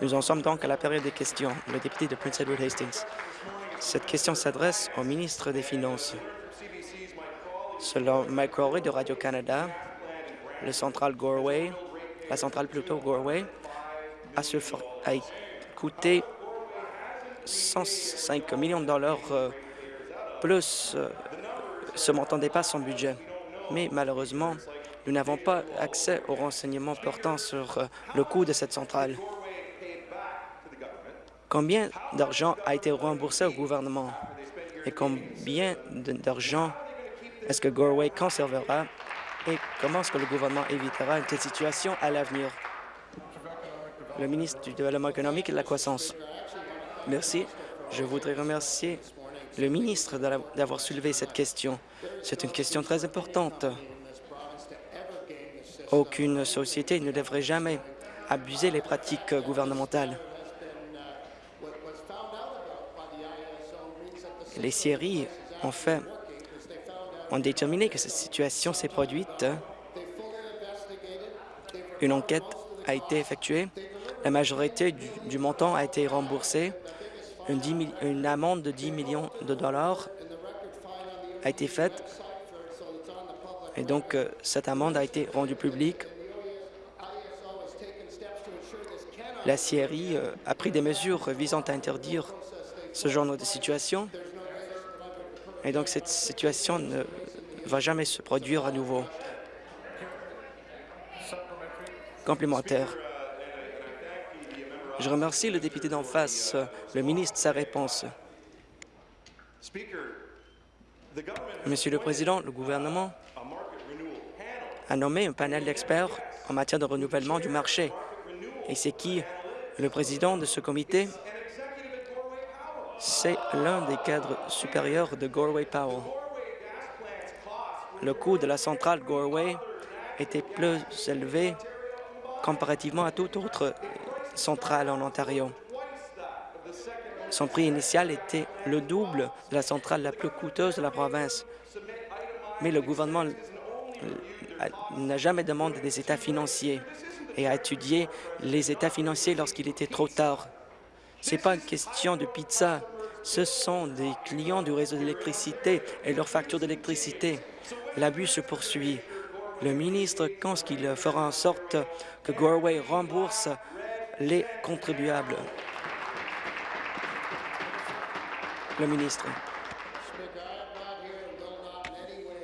Nous en sommes donc à la période des questions. Le député de Prince Edward Hastings. Cette question s'adresse au ministre des Finances. Selon Mike Crowley de Radio-Canada, le central Gorway, la centrale plutôt Gorway, a, a coûté 105 millions de dollars euh, plus euh, ce montant dépasse son budget. Mais malheureusement, nous n'avons pas accès aux renseignements portant sur euh, le coût de cette centrale. Combien d'argent a été remboursé au gouvernement? Et combien d'argent est-ce que Gorway conservera? Et comment est-ce que le gouvernement évitera une telle situation à l'avenir? Le ministre du Développement économique et de la croissance. Merci. Je voudrais remercier le ministre d'avoir soulevé cette question. C'est une question très importante. Aucune société ne devrait jamais abuser les pratiques gouvernementales. Les séries ont déterminé que cette situation s'est produite. Une enquête a été effectuée. La majorité du, montant a été remboursé. Une, une, amende de 10 millions de dollars a été faite. Et donc, euh, cette amende a été rendue publique. La CRI euh, a pris des mesures visant à interdire ce genre de situation. Et donc, cette situation ne va jamais se produire à nouveau. Complémentaire. Je remercie le député d'en face, le ministre, sa réponse. Monsieur le Président, le gouvernement a nommé un panel d'experts en matière de renouvellement du marché. Et c'est qui le président de ce comité? C'est l'un des cadres supérieurs de Gorway Powell le coût de la centrale Gorway était plus élevé comparativement à toute autre centrale en Ontario. Son prix initial était le double de la centrale la plus coûteuse de la province. Mais le gouvernement n'a jamais demandé des états financiers et a étudié les états financiers lorsqu'il était trop tard. Ce n'est pas une question de pizza, ce sont des clients du réseau d'électricité et leurs factures d'électricité. L'abus se poursuit. Le ministre pense qu'il fera en sorte que Gorway rembourse les contribuables. Le ministre.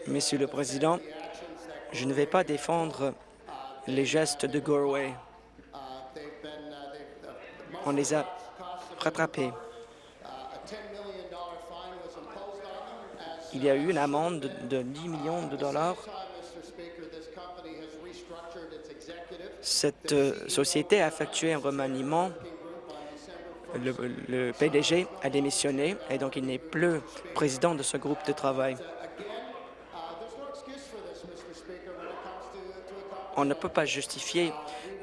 Monsieur le Président, je ne vais pas défendre les gestes de Gorway. On les a rattrapés. il y a eu une amende de 10 millions de dollars. Cette euh, société a effectué un remaniement. Le, PDG a démissionné et donc il n'est plus président de ce groupe de travail. On ne peut pas justifier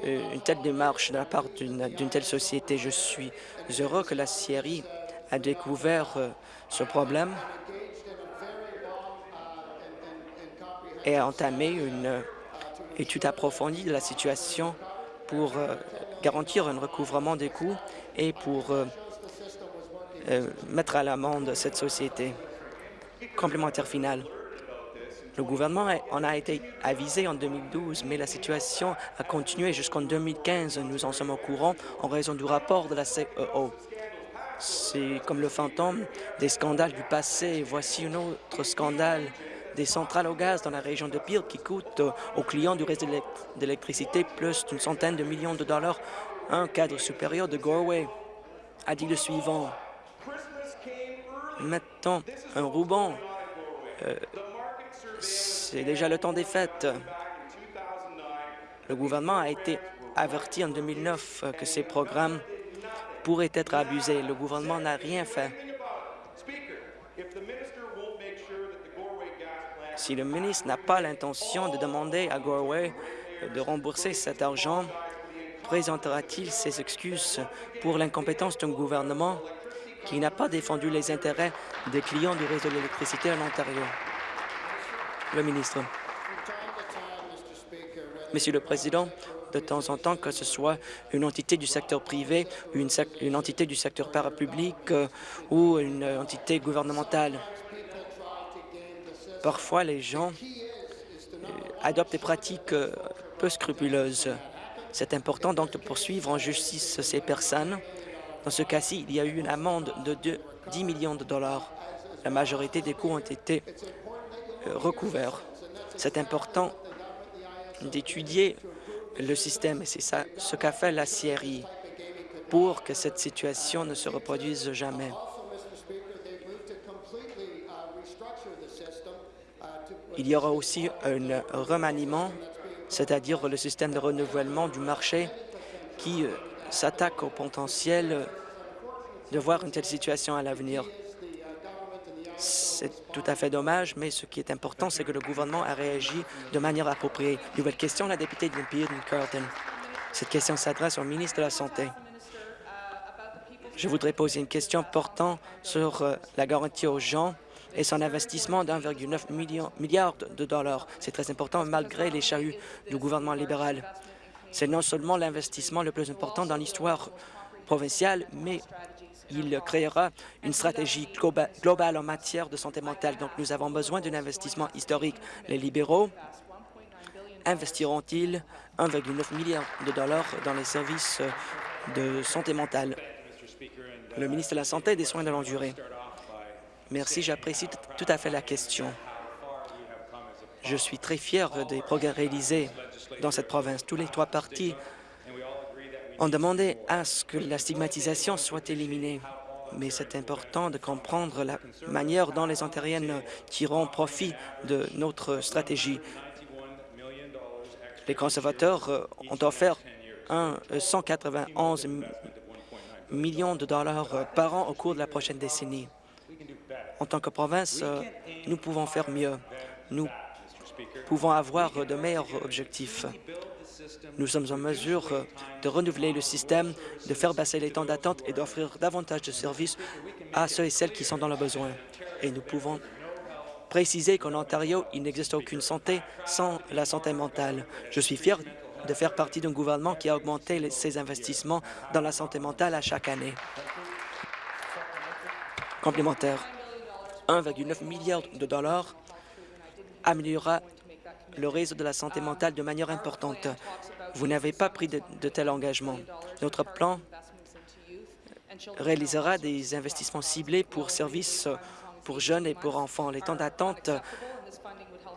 euh, une telle démarche de la part d'une telle société. Je suis heureux que la CRI a découvert euh, ce problème et a entamé une étude approfondie de la situation pour euh, garantir un recouvrement des coûts et pour euh, euh, mettre à l'amende cette société. Complémentaire final. Le gouvernement en a été avisé en 2012, mais la situation a continué jusqu'en 2015. Nous en sommes au courant en raison du rapport de la CEO. C'est comme le fantôme des scandales du passé. Voici un autre scandale des centrales au gaz dans la région de Peel qui coûtent aux clients du réseau d'électricité plus d'une centaine de millions de dollars. Un cadre supérieur de Gorway a dit le suivant. Mettons un ruban. Euh, c'est déjà le temps des fêtes. Le gouvernement a été averti en 2009 que ces programmes pourraient être abusés. Le gouvernement n'a rien fait. Si le ministre n'a pas l'intention de demander à Gorway de rembourser cet argent, présentera-t-il ses excuses pour l'incompétence d'un gouvernement qui n'a pas défendu les intérêts des clients du réseau d'électricité en Ontario? Monsieur le Président, de temps en temps, que ce soit une entité du secteur privé, une, une entité du secteur parapublic euh, ou une entité gouvernementale. Parfois, les gens euh, adoptent des pratiques euh, peu scrupuleuses. C'est important donc de poursuivre en justice ces personnes. Dans ce cas-ci, il y a eu une amende de 10 millions de dollars. La majorité des coûts ont été recouverts. C'est important d'étudier le système, et c'est ça ce qu'a fait la CRI pour que cette situation ne se reproduise jamais. Il y aura aussi un remaniement, c'est-à-dire le système de renouvellement du marché qui euh, s'attaque au potentiel de voir une telle situation à l'avenir. C'est tout à fait dommage, mais ce qui est important, c'est que le gouvernement a réagi de manière appropriée. Nouvelle question, la députée de Carleton. Cette question s'adresse au ministre de la Santé. Je voudrais poser une question portant sur euh, la garantie aux gens et son investissement d'1,9 milliard de dollars. C'est très important malgré les chahuts du gouvernement libéral. C'est non seulement l'investissement le plus important dans l'histoire provinciale, mais il créera une stratégie globale en matière de santé mentale. Donc, nous avons besoin d'un investissement historique. Les libéraux investiront-ils 1,9 milliard de dollars dans les services de santé mentale? Le ministre de la Santé et des Soins de longue durée. Merci, j'apprécie tout à fait la question. Je suis très fier des progrès réalisés dans cette province. Tous les trois partis ont demandé à ce que la stigmatisation soit éliminée. Mais c'est important de comprendre la manière dont les Ontariennes tireront profit de notre stratégie. Les conservateurs euh, ont offert un 191 millions de dollars euh, par an au cours de la prochaine décennie. En tant que province, euh, nous pouvons faire mieux. Nous pouvons avoir de meilleurs objectifs. Nous sommes en mesure euh, de renouveler le système, de faire baisser les temps d'attente et d'offrir davantage de services à ceux et celles qui sont dans le besoin. Et nous pouvons préciser qu'en Ontario, il n'existe aucune santé sans la santé mentale. Je suis fier de faire partie d'un gouvernement qui a augmenté ses investissements dans la santé mentale à chaque année. Complémentaire, 1,9 milliard de dollars améliorera le réseau de la santé mentale de manière importante. Vous n'avez pas pris de, tels engagements. Notre plan réalisera des investissements ciblés pour services pour jeunes et pour enfants. Les temps d'attente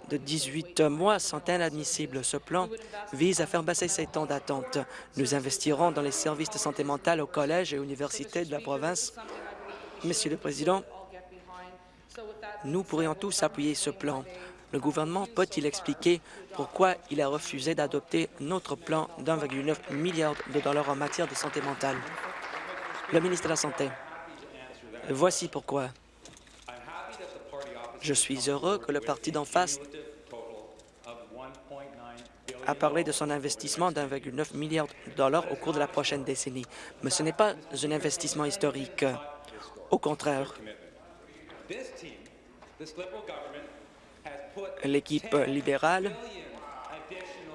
de 18 mois sont inadmissibles. Ce plan vise à faire baisser ces temps d'attente. Nous investirons dans les services de santé mentale aux collèges et universités de la province. Monsieur le Président, nous pourrions tous appuyer ce plan. Le gouvernement peut-il expliquer pourquoi il a refusé d'adopter notre plan d'1,9 milliard de dollars en matière de santé mentale? Le ministre de la Santé. Voici pourquoi. Je suis heureux que le parti d'en face a parlé de son investissement d'1,9 milliard de dollars au cours de la prochaine décennie. Mais ce n'est pas un investissement historique. Au contraire, l'équipe libérale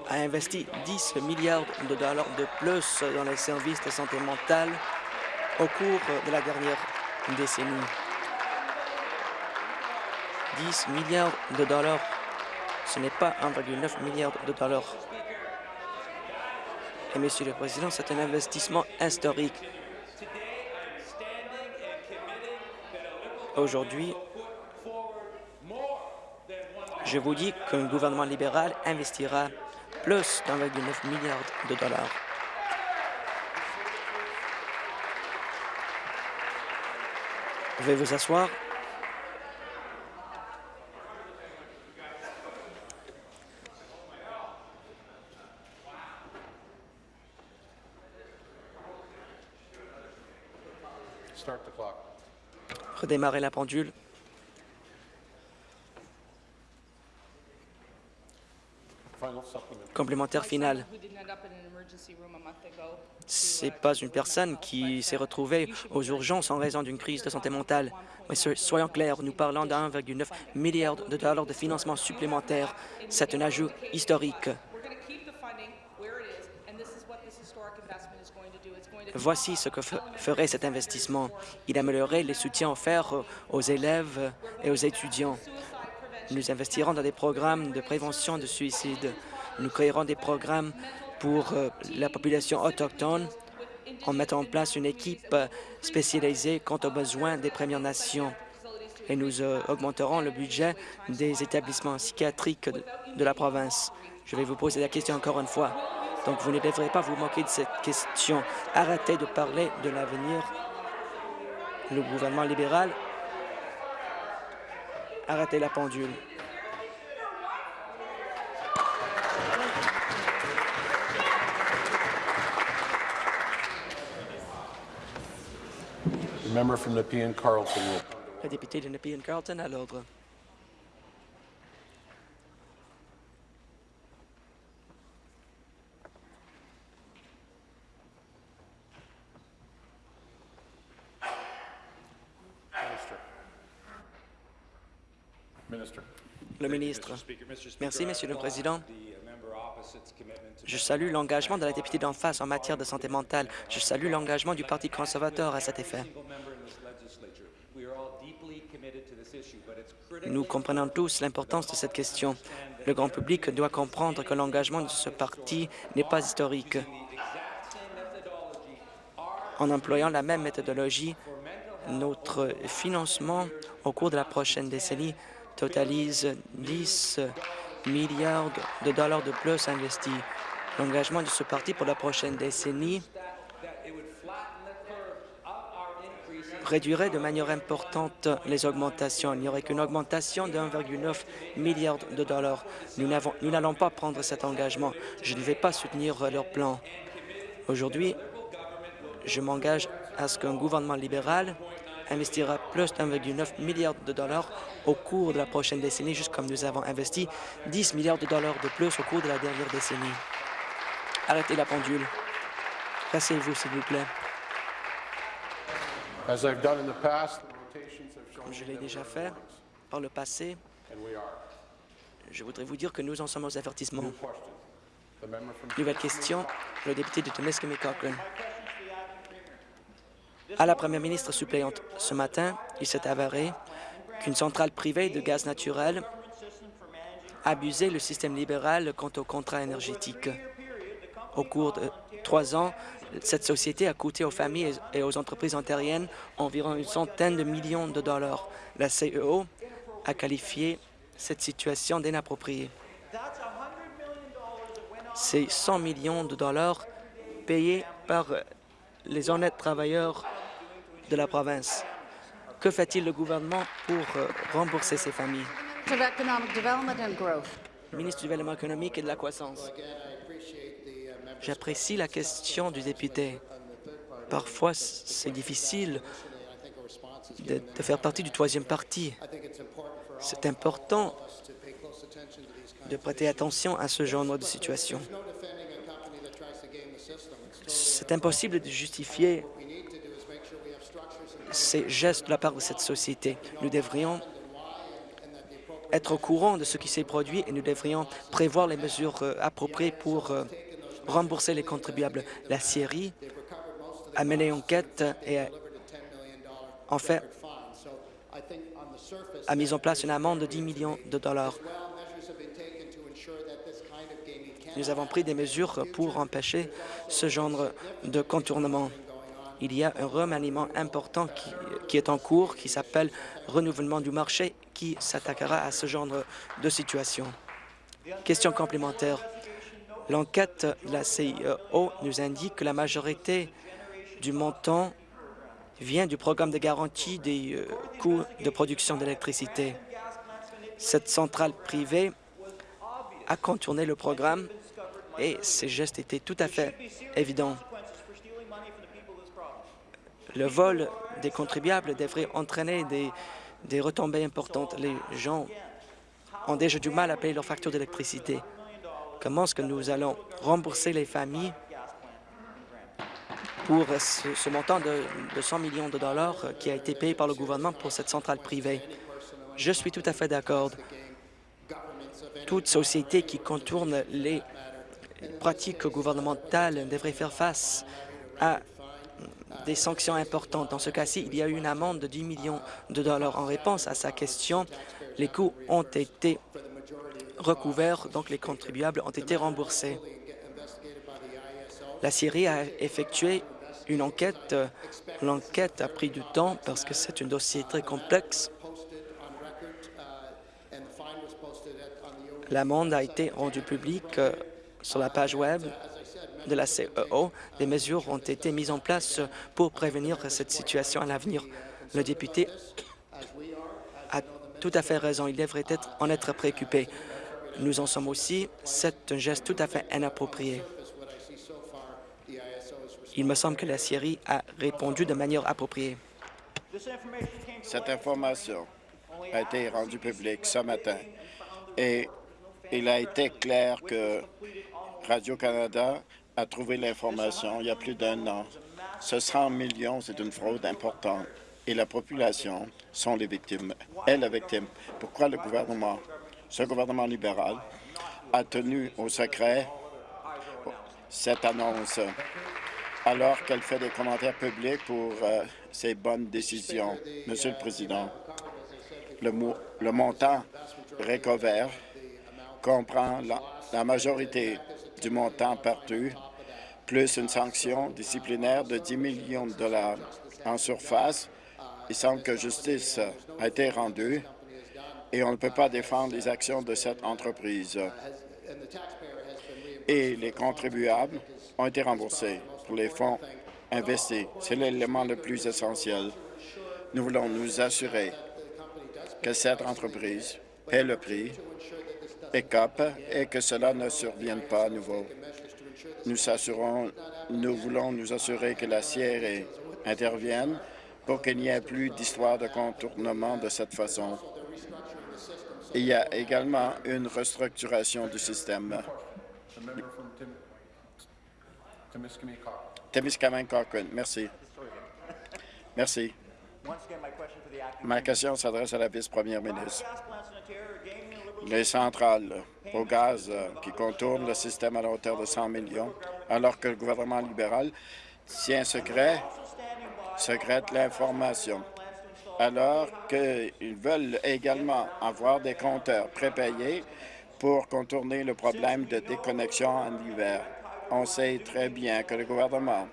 a investi 10 milliards de dollars de plus dans les services de santé mentale au cours de la dernière décennie. 10 milliards de dollars, ce n'est pas 1,9 milliard de dollars. Et, Monsieur le Président, c'est un investissement historique. Aujourd'hui, je vous dis qu'un gouvernement libéral investira plus d'1,9 milliard de dollars. Veuillez vous asseoir. Redémarrer la pendule. Complémentaire final. Ce n'est pas une personne qui s'est retrouvée aux urgences en raison d'une crise de santé mentale. Mais soyons clairs, nous parlons d'1,9 milliard de dollars de financement supplémentaire. C'est un ajout historique. Voici ce que ferait cet investissement. Il améliorerait les soutiens offerts aux élèves et aux étudiants. Nous investirons dans des programmes de prévention de suicide. Nous créerons des programmes pour euh, la population autochtone en mettant en place une équipe spécialisée quant aux besoins des Premières Nations. Et nous euh, augmenterons le budget des établissements psychiatriques de la province. Je vais vous poser la question encore une fois. Donc, vous ne devrez pas vous moquer de cette question. Arrêtez de parler de l'avenir. Le gouvernement libéral, arrêtez la pendule. Member from Nepean Carlton. Le député de Nepean Carlton à l'ordre. Le ministre. Merci, Monsieur le Président. Je salue l'engagement de la députée d'en face en matière de santé mentale. Je salue l'engagement du Parti conservateur à cet effet. Nous comprenons tous l'importance de cette question. Le grand public doit comprendre que l'engagement de ce parti n'est pas historique. En employant la même méthodologie, notre financement au cours de la prochaine décennie totalise 10 milliards de dollars de plus investis. L'engagement de ce parti pour la prochaine décennie réduirait de manière importante les augmentations. Il n'y aurait qu'une augmentation de 1,9 milliard de dollars. Nous n'allons pas prendre cet engagement. Je ne vais pas soutenir leur plan. Aujourd'hui, je m'engage à ce qu'un gouvernement libéral investira plus d'1,9 milliard de dollars au cours de la prochaine décennie, juste comme nous avons investi 10 milliards de dollars de plus au cours de la dernière décennie. Arrêtez la pendule. Passez-vous, s'il vous plaît. Comme je l'ai déjà fait par le passé, je voudrais vous dire que nous en sommes aux avertissements. Nouvelle question, le député de Temiskaming Cochrane. À la première ministre suppléante ce matin, il s'est avéré qu'une centrale privée de gaz naturel abusait le système libéral quant aux contrats énergétiques. Au cours de trois ans, cette société a coûté aux familles et aux entreprises ontariennes environ une centaine de millions de dollars. La CEO a qualifié cette situation d'inappropriée. C'est 100 millions de dollars payés par les honnêtes travailleurs de la province. Que fait-il le gouvernement pour euh, rembourser ces familles? Ministre du Développement économique et de la croissance. J'apprécie la question du député. Parfois, c'est difficile de, de, faire partie du troisième parti. C'est important de prêter attention à ce genre de situation. C'est impossible de justifier ces gestes de la part de cette société. Nous devrions être au courant de ce qui s'est produit et nous devrions prévoir les mesures euh, appropriées pour euh, rembourser les contribuables. La Syrie a mené enquête et a, en a mis en place une amende de 10 millions de dollars. Nous avons pris des mesures pour empêcher ce genre de contournement il y a un remaniement important qui, est en cours, qui s'appelle renouvellement du marché, qui s'attaquera à ce genre de situation. Question complémentaire. L'enquête de la CIO nous indique que la majorité du montant vient du programme de garantie des euh, coûts de production d'électricité. Cette centrale privée a contourné le programme et ces gestes étaient tout à fait évidents. Le vol des contribuables devrait entraîner des, retombées importantes. Les gens ont déjà du mal à payer leurs factures d'électricité. Comment est-ce que nous allons rembourser les familles pour ce, montant de, de, 100 millions de dollars qui a été payé par le gouvernement pour cette centrale privée? Je suis tout à fait d'accord. Toute société qui contourne les pratiques gouvernementales devraient faire face à des sanctions importantes. Dans ce cas-ci, il y a eu une amende de 10 millions de dollars. En réponse à sa question, les coûts ont été recouverts, donc les contribuables ont été remboursés. La Syrie a effectué une enquête. L'enquête a pris du temps parce que c'est un dossier très complexe. L'amende a été rendue publique euh, sur la page Web de la CEO. Des mesures ont été mises en place pour prévenir cette situation à l'avenir. Le député a tout à fait raison. Il devrait être, en être préoccupé. Nous en sommes aussi. C'est un geste tout à fait inapproprié. Il me semble que la Syrie a répondu de manière appropriée. Cette information a été rendue publique ce matin et il a été clair que Radio-Canada a trouvé l'information il y a plus d'un an. Ce 100 millions, c'est une fraude importante et la population sont les victimes, est la victime. Pourquoi le gouvernement, ce gouvernement libéral, a tenu au secret cette annonce? Alors qu'elle fait des commentaires publics pour euh, ses bonnes décisions. Monsieur le Président, le, montant recouvert comprend la majorité du montant perdu, plus une sanction disciplinaire de 10 millions de dollars. En surface, il semble que justice a été rendue et on ne peut pas défendre les actions de cette entreprise. Et les contribuables ont été remboursés pour les fonds investis. C'est l'élément le plus essentiel. Nous voulons nous assurer que cette entreprise paie le prix et et que cela ne survienne pas à nouveau. Nous, nous voulons nous assurer que la CRE intervienne pour qu'il n'y ait plus d'histoire de contournement de cette façon. Il y a également une restructuration du système. Témiscamingue Cochrane. Merci. Merci. Ma question s'adresse à la vice-première ministre. Les centrales au gaz euh, qui contournent le système à la hauteur de 100 millions, alors que le gouvernement libéral tient secret, secrète l'information, alors qu'ils veulent également avoir des compteurs prépayés pour contourner le problème de déconnexion en hiver. On sait très bien que le gouvernement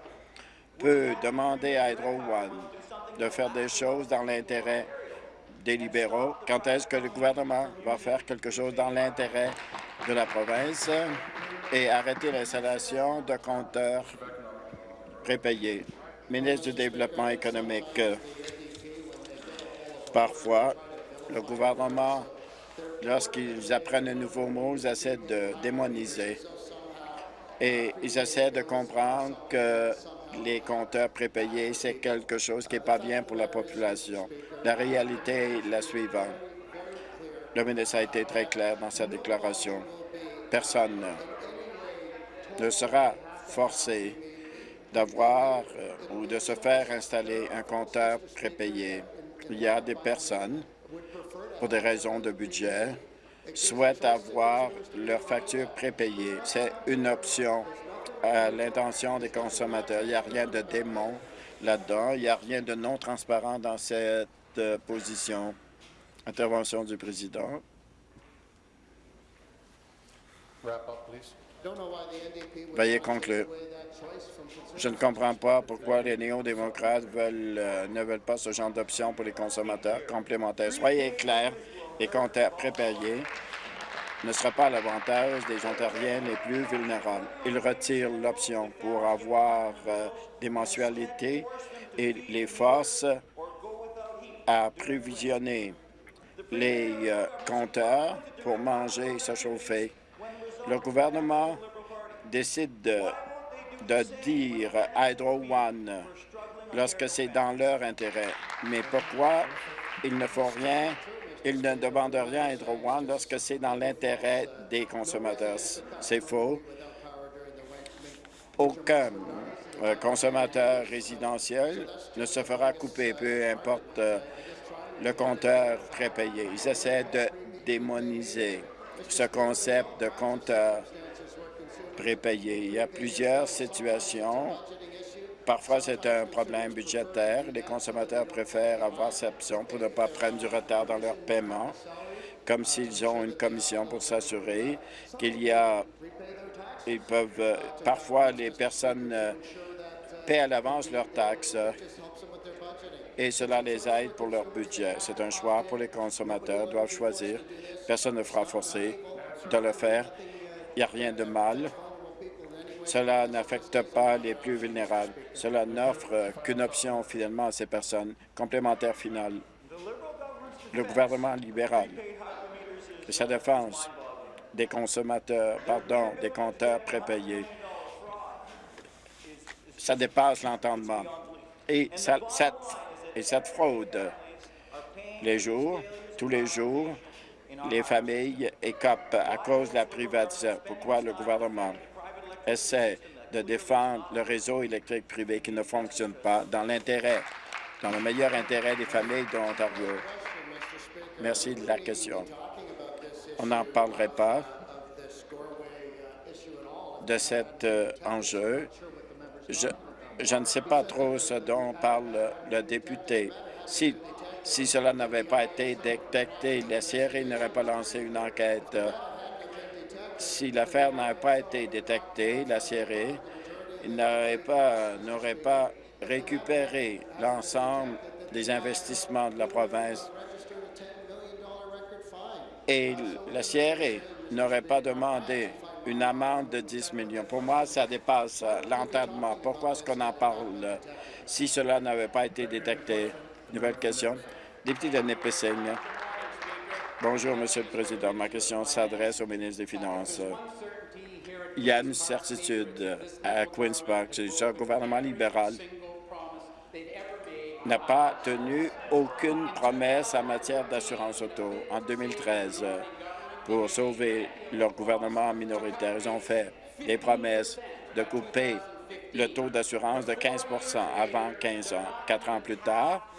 peut demander à Hydro One de faire des choses dans l'intérêt des libéraux. Quand est-ce que le gouvernement va faire quelque chose dans l'intérêt de la province et arrêter l'installation de compteurs prépayés? Ministre du Développement économique, parfois, le gouvernement, lorsqu'ils apprennent un nouveau mot, ils essaient de démoniser et ils essaient de comprendre que les compteurs prépayés, c'est quelque chose qui n'est pas bien pour la population. La réalité est la suivante. Le ministre a été très clair dans sa déclaration. Personne ne sera forcé d'avoir euh, ou de se faire installer un compteur prépayé. Il y a des personnes, pour des raisons de budget, souhaitent avoir leur facture prépayée. C'est une option à l'intention des consommateurs. Il n'y a rien de démon là-dedans. Il n'y a rien de non transparent dans cette euh, position. Intervention du président. Veuillez conclure. Je ne comprends pas pourquoi les néo-démocrates euh, ne veulent pas ce genre d'option pour les consommateurs complémentaires. Soyez clairs, compteurs prépayés ne sera pas à l'avantage des Ontariens les plus vulnérables. Il retire l'option pour avoir euh, des mensualités et les forces à prévisionner les euh, compteurs pour manger et se chauffer. Le gouvernement décide de, de dire Hydro One lorsque c'est dans leur intérêt. Mais pourquoi ils ne font rien ils ne demandent rien à Hydro One lorsque c'est dans l'intérêt des consommateurs. C'est faux. Aucun euh, consommateur résidentiel ne se fera couper, peu importe euh, le compteur prépayé. Ils essaient de démoniser ce concept de compteur prépayés. Il y a plusieurs situations. Parfois, c'est un problème budgétaire. Les consommateurs préfèrent avoir cette option pour ne pas prendre du retard dans leur paiement, comme s'ils ont une commission pour s'assurer qu'il y a... Ils peuvent... euh, Parfois, les personnes euh, paient à l'avance leurs taxes et cela les aide pour leur budget. C'est un choix pour les consommateurs, Ils doivent choisir. Personne ne fera forcer de le faire. Il n'y a rien de mal. Cela n'affecte pas les plus vulnérables. Cela n'offre qu'une option finalement à ces personnes. Complémentaire final. Le gouvernement libéral sa défense des consommateurs, pardon, des compteurs prépayés, ça dépasse l'entendement. Et ça- cette, et cette fraude, les jours, tous les jours, les familles écopent à cause de la privatisation. Pourquoi le gouvernement essaie de défendre le réseau électrique privé qui ne fonctionne pas dans l'intérêt, dans le meilleur intérêt des familles de l'Ontario? Merci de la question. On n'en parlerait pas de cet euh, enjeu. Je, je ne sais pas trop ce dont parle le député. Si, si cela n'avait pas été détecté, la CRI n'aurait pas lancé une enquête. Si l'affaire n'avait pas été détectée, la CRI n'aurait pas, récupéré l'ensemble des investissements de la province et la CRE n'aurait pas demandé une amende de 10 millions. Pour moi, ça dépasse l'entendement. Pourquoi est-ce qu'on en parle euh, si cela n'avait pas été détecté? Nouvelle question. Député de Nipissing. Bonjour, Monsieur le Président. Ma question s'adresse au ministre des Finances. Il y a une certitude à Queen's Park. Ce gouvernement libéral n'a pas tenu aucune promesse en matière d'assurance auto. En 2013, euh, pour sauver leur gouvernement minoritaire, ils ont fait des promesses de couper le taux d'assurance de 15% avant 15 ans. Quatre ans plus tard,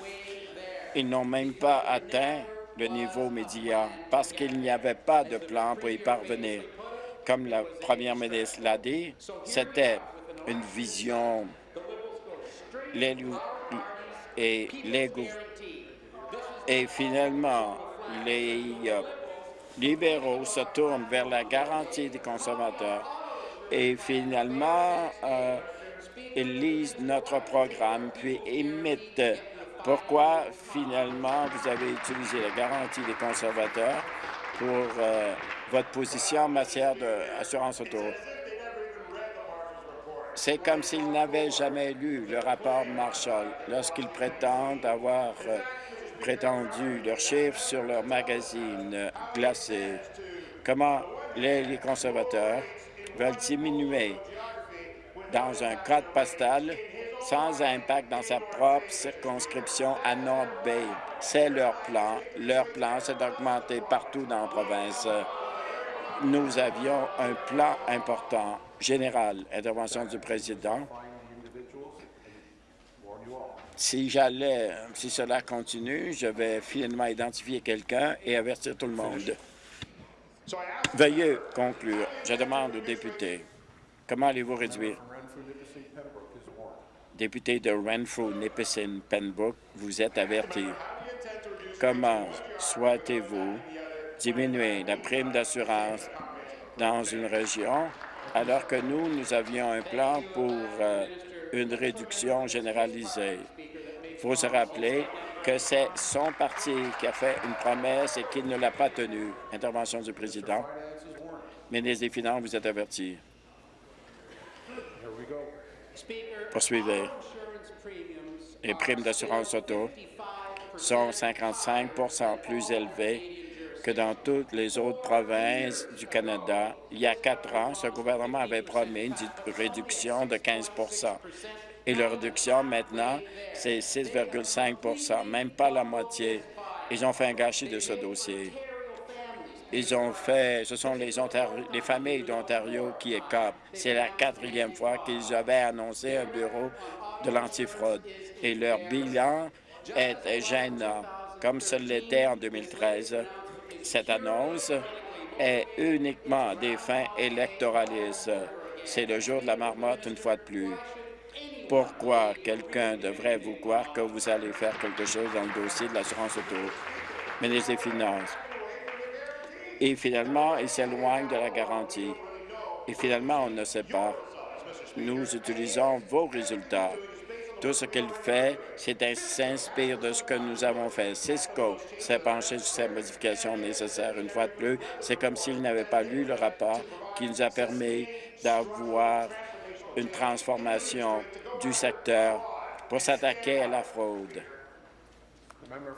ils n'ont même pas atteint niveau médian parce qu'il n'y avait pas de plan pour y parvenir. Comme la première ministre l'a dit, c'était une vision les et les et finalement les euh, libéraux se tournent vers la garantie des consommateurs et finalement euh, ils lisent notre programme puis imitent pourquoi finalement vous avez utilisé la garantie des conservateurs pour euh, votre position en matière d'assurance auto? C'est comme s'ils n'avaient jamais lu le rapport Marshall lorsqu'ils prétendent avoir euh, prétendu leurs chiffres sur leur magazine glacé. Comment les, les conservateurs veulent diminuer dans un code postal sans impact dans sa propre circonscription à North Bay. C'est leur plan. Leur plan, c'est d'augmenter partout dans la province. Nous avions un plan important, général, intervention du président. Si j'allais, si cela continue, je vais finalement identifier quelqu'un et avertir tout le monde. Veuillez conclure. Je demande aux députés, comment allez-vous réduire? Député de Renfrew, Nipissing, Pembroke, vous êtes averti. Comment souhaitez-vous diminuer la prime d'assurance dans une région alors que nous, nous avions un plan pour euh, une réduction généralisée? Il faut se rappeler que c'est son parti qui a fait une promesse et qu'il ne l'a pas tenue. Intervention du président. Ministre des Finances, vous êtes averti. Poursuivez. Les primes d'assurance auto sont 55 plus élevées que dans toutes les autres provinces du Canada. Il y a quatre ans, ce gouvernement avait promis une réduction de 15 Et la réduction, maintenant, c'est 6,5 même pas la moitié. Ils ont fait un gâchis de ce dossier. Ils ont fait, ce sont les, les familles d'Ontario qui écopent. C'est la quatrième fois qu'ils avaient annoncé un bureau de l'antifraude. Et leur bilan est gênant, comme ce l'était en 2013. Cette annonce est uniquement des fins électoralistes. C'est le jour de la marmotte une fois de plus. Pourquoi quelqu'un devrait vous croire que vous allez faire quelque chose dans le dossier de l'assurance auto? Ministre des Finances. Et finalement, il s'éloigne de la garantie. Et finalement, on ne sait pas. Nous utilisons vos résultats. Tout ce qu'il fait, c'est s'inspire de ce que nous avons fait. Cisco s'est penché sur ces modifications nécessaires une fois de plus. C'est comme s'il n'avait pas lu le rapport qui nous a permis d'avoir une transformation du secteur pour s'attaquer à la fraude.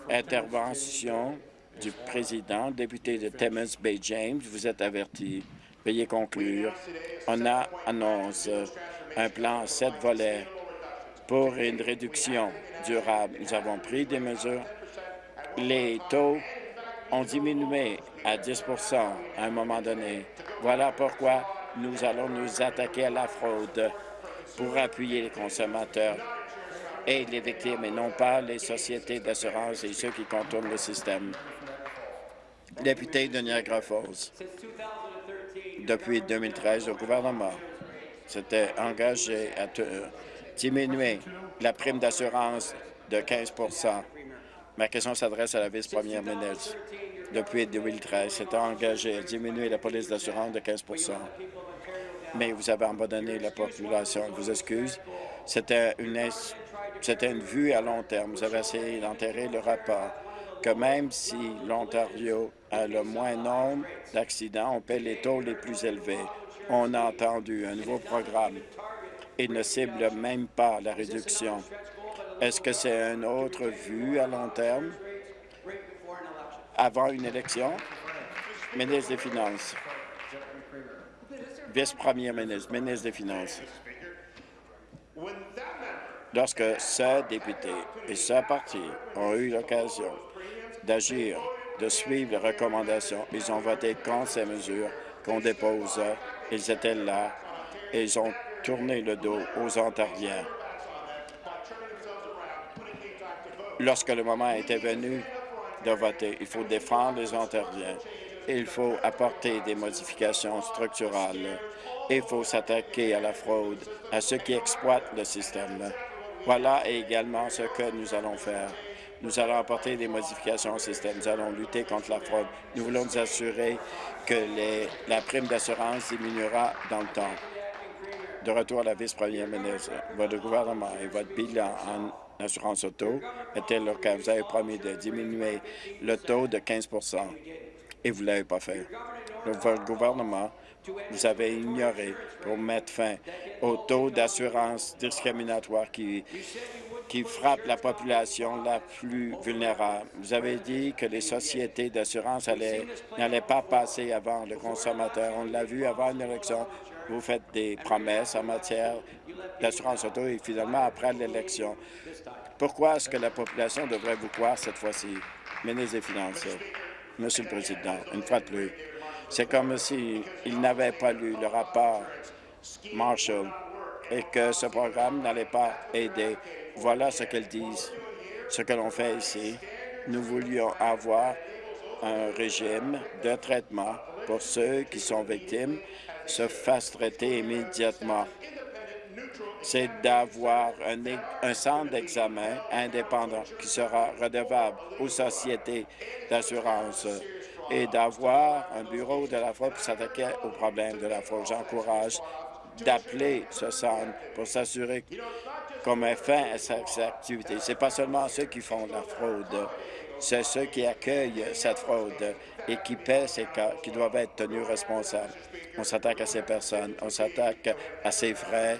Intervention du président, député de Timmins Bay James, vous êtes averti. Veuillez conclure. On a annonce un plan à sept volets pour une réduction durable. Nous avons pris des mesures. Les taux ont diminué à 10 à un moment donné. Voilà pourquoi nous allons nous attaquer à la fraude pour appuyer les consommateurs et les victimes, et non pas les sociétés d'assurance et ceux qui contournent le système. Député de Niagara Falls, depuis 2013, le gouvernement s'était engagé à diminuer la prime d'assurance de 15% Ma question s'adresse à la vice-première ministre. Depuis 2013, s'était engagé à diminuer la police d'assurance de 15% mais vous avez abandonné la population. Je vous excuse. C'était une, une vue à long terme. Vous avez essayé d'enterrer le rapport que même si l'Ontario a le moins nombre d'accidents, on paie les taux les plus élevés. On a entendu un nouveau programme. Il ne cible même pas la réduction. Est-ce que c'est une autre vue à long terme? Avant une élection? Ministre des Finances vice-premier ministre, ministre des Finances. Lorsque ce député et ce parti ont eu l'occasion d'agir, de suivre les recommandations, ils ont voté contre ces mesures qu'on dépose. Ils étaient là et ils ont tourné le dos aux Ontariens. Lorsque le moment était venu de voter, il faut défendre les Ontariens il faut apporter des modifications structurales. Il faut s'attaquer à la fraude, à ceux qui exploitent le système. Voilà également ce que nous allons faire. Nous allons apporter des modifications au système. Nous allons lutter contre la fraude. Nous voulons nous assurer que la prime d'assurance diminuera dans le temps. De retour à la vice-première ministre, votre gouvernement et votre bilan en assurance auto était le cas? Vous avez promis de diminuer le taux de 15% et vous ne l'avez pas fait. Votre gouvernement, vous avez ignoré pour mettre fin au taux d'assurance discriminatoire qui, qui frappe la population la plus vulnérable. Vous avez dit que les sociétés d'assurance n'allaient pas passer avant le consommateur. On l'a vu avant une élection. Vous faites des promesses en matière d'assurance auto et finalement, après l'élection, pourquoi est-ce que la population devrait vous croire cette fois-ci? Ministre des Finances? Monsieur le Président, une fois de plus. C'est comme s'il n'avait pas lu le rapport Marshall et que ce programme n'allait pas aider. Voilà ce qu'ils disent. Ce que l'on fait ici, nous voulions avoir un régime de traitement pour ceux qui sont victimes se fassent traiter immédiatement c'est d'avoir un, centre d'examen indépendant qui sera redevable aux sociétés d'assurance et d'avoir un bureau de la fraude pour s'attaquer aux problèmes de la fraude. J'encourage d'appeler ce centre pour s'assurer qu'on met fin à cette activité. Ce n'est pas seulement ceux qui font la fraude, c'est ceux qui accueillent cette fraude et qui paient ces cas qui doivent être tenus responsables. On s'attaque à ces personnes, on s'attaque à ces frais,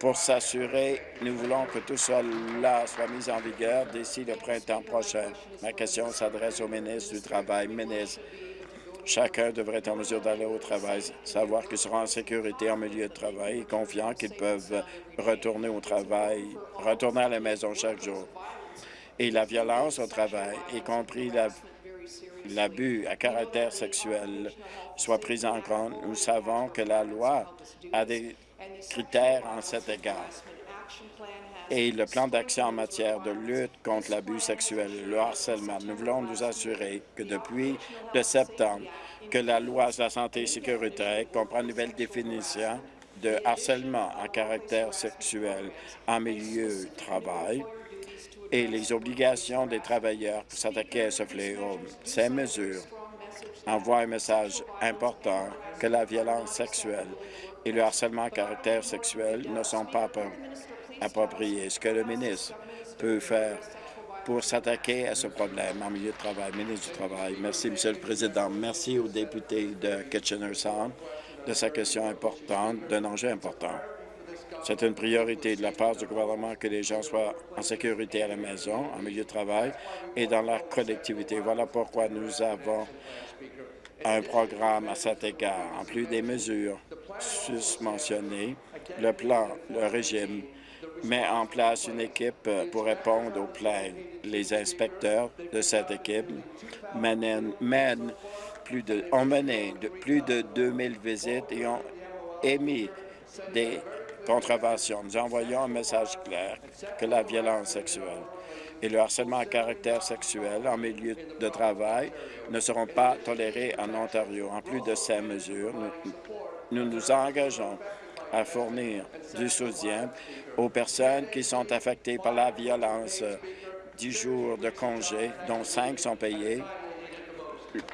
pour s'assurer, nous voulons que tout cela soit mis en vigueur d'ici le printemps prochain. Ma question s'adresse au ministre du Travail. Ministre, chacun devrait être en mesure d'aller au travail, savoir qu'ils seront en sécurité en milieu de travail et confiants qu'ils peuvent retourner au travail, retourner à la maison chaque jour. Et la violence au travail, y compris l'abus à caractère sexuel, soit prise en compte. Nous savons que la loi a des critères en cet égard. Et le plan d'action en matière de lutte contre l'abus sexuel et le harcèlement, nous voulons nous assurer que depuis le septembre, que la loi sur la santé et sécurité comprend une nouvelle définition de harcèlement à caractère sexuel en milieu de travail et les obligations des travailleurs pour s'attaquer à ce fléau. Ces mesures envoient un message important que la violence sexuelle et le harcèlement à caractère sexuel ne sont pas appropriés. Ce que le ministre peut faire pour s'attaquer à ce problème en milieu de travail. Ministre du Travail. Merci, Monsieur le Président. Merci au député de Kitchener-Sound de sa question importante, d'un enjeu important. C'est une priorité de la part du gouvernement que les gens soient en sécurité à la maison, en milieu de travail et dans la collectivité. Voilà pourquoi nous avons un programme à cet égard. En plus des mesures susmentionnées, le plan, le régime met en place une équipe pour répondre aux plaintes. Les inspecteurs de cette équipe mènent, plus de, ont mené plus de 2000 visites et ont émis des contraventions. Nous envoyons un message clair que la violence sexuelle et le harcèlement à caractère sexuel en milieu de travail ne seront pas tolérés en Ontario. En plus de ces mesures, nous nous, engageons à fournir du soutien aux personnes qui sont affectées par la violence. Dix jours de congé, dont cinq sont payés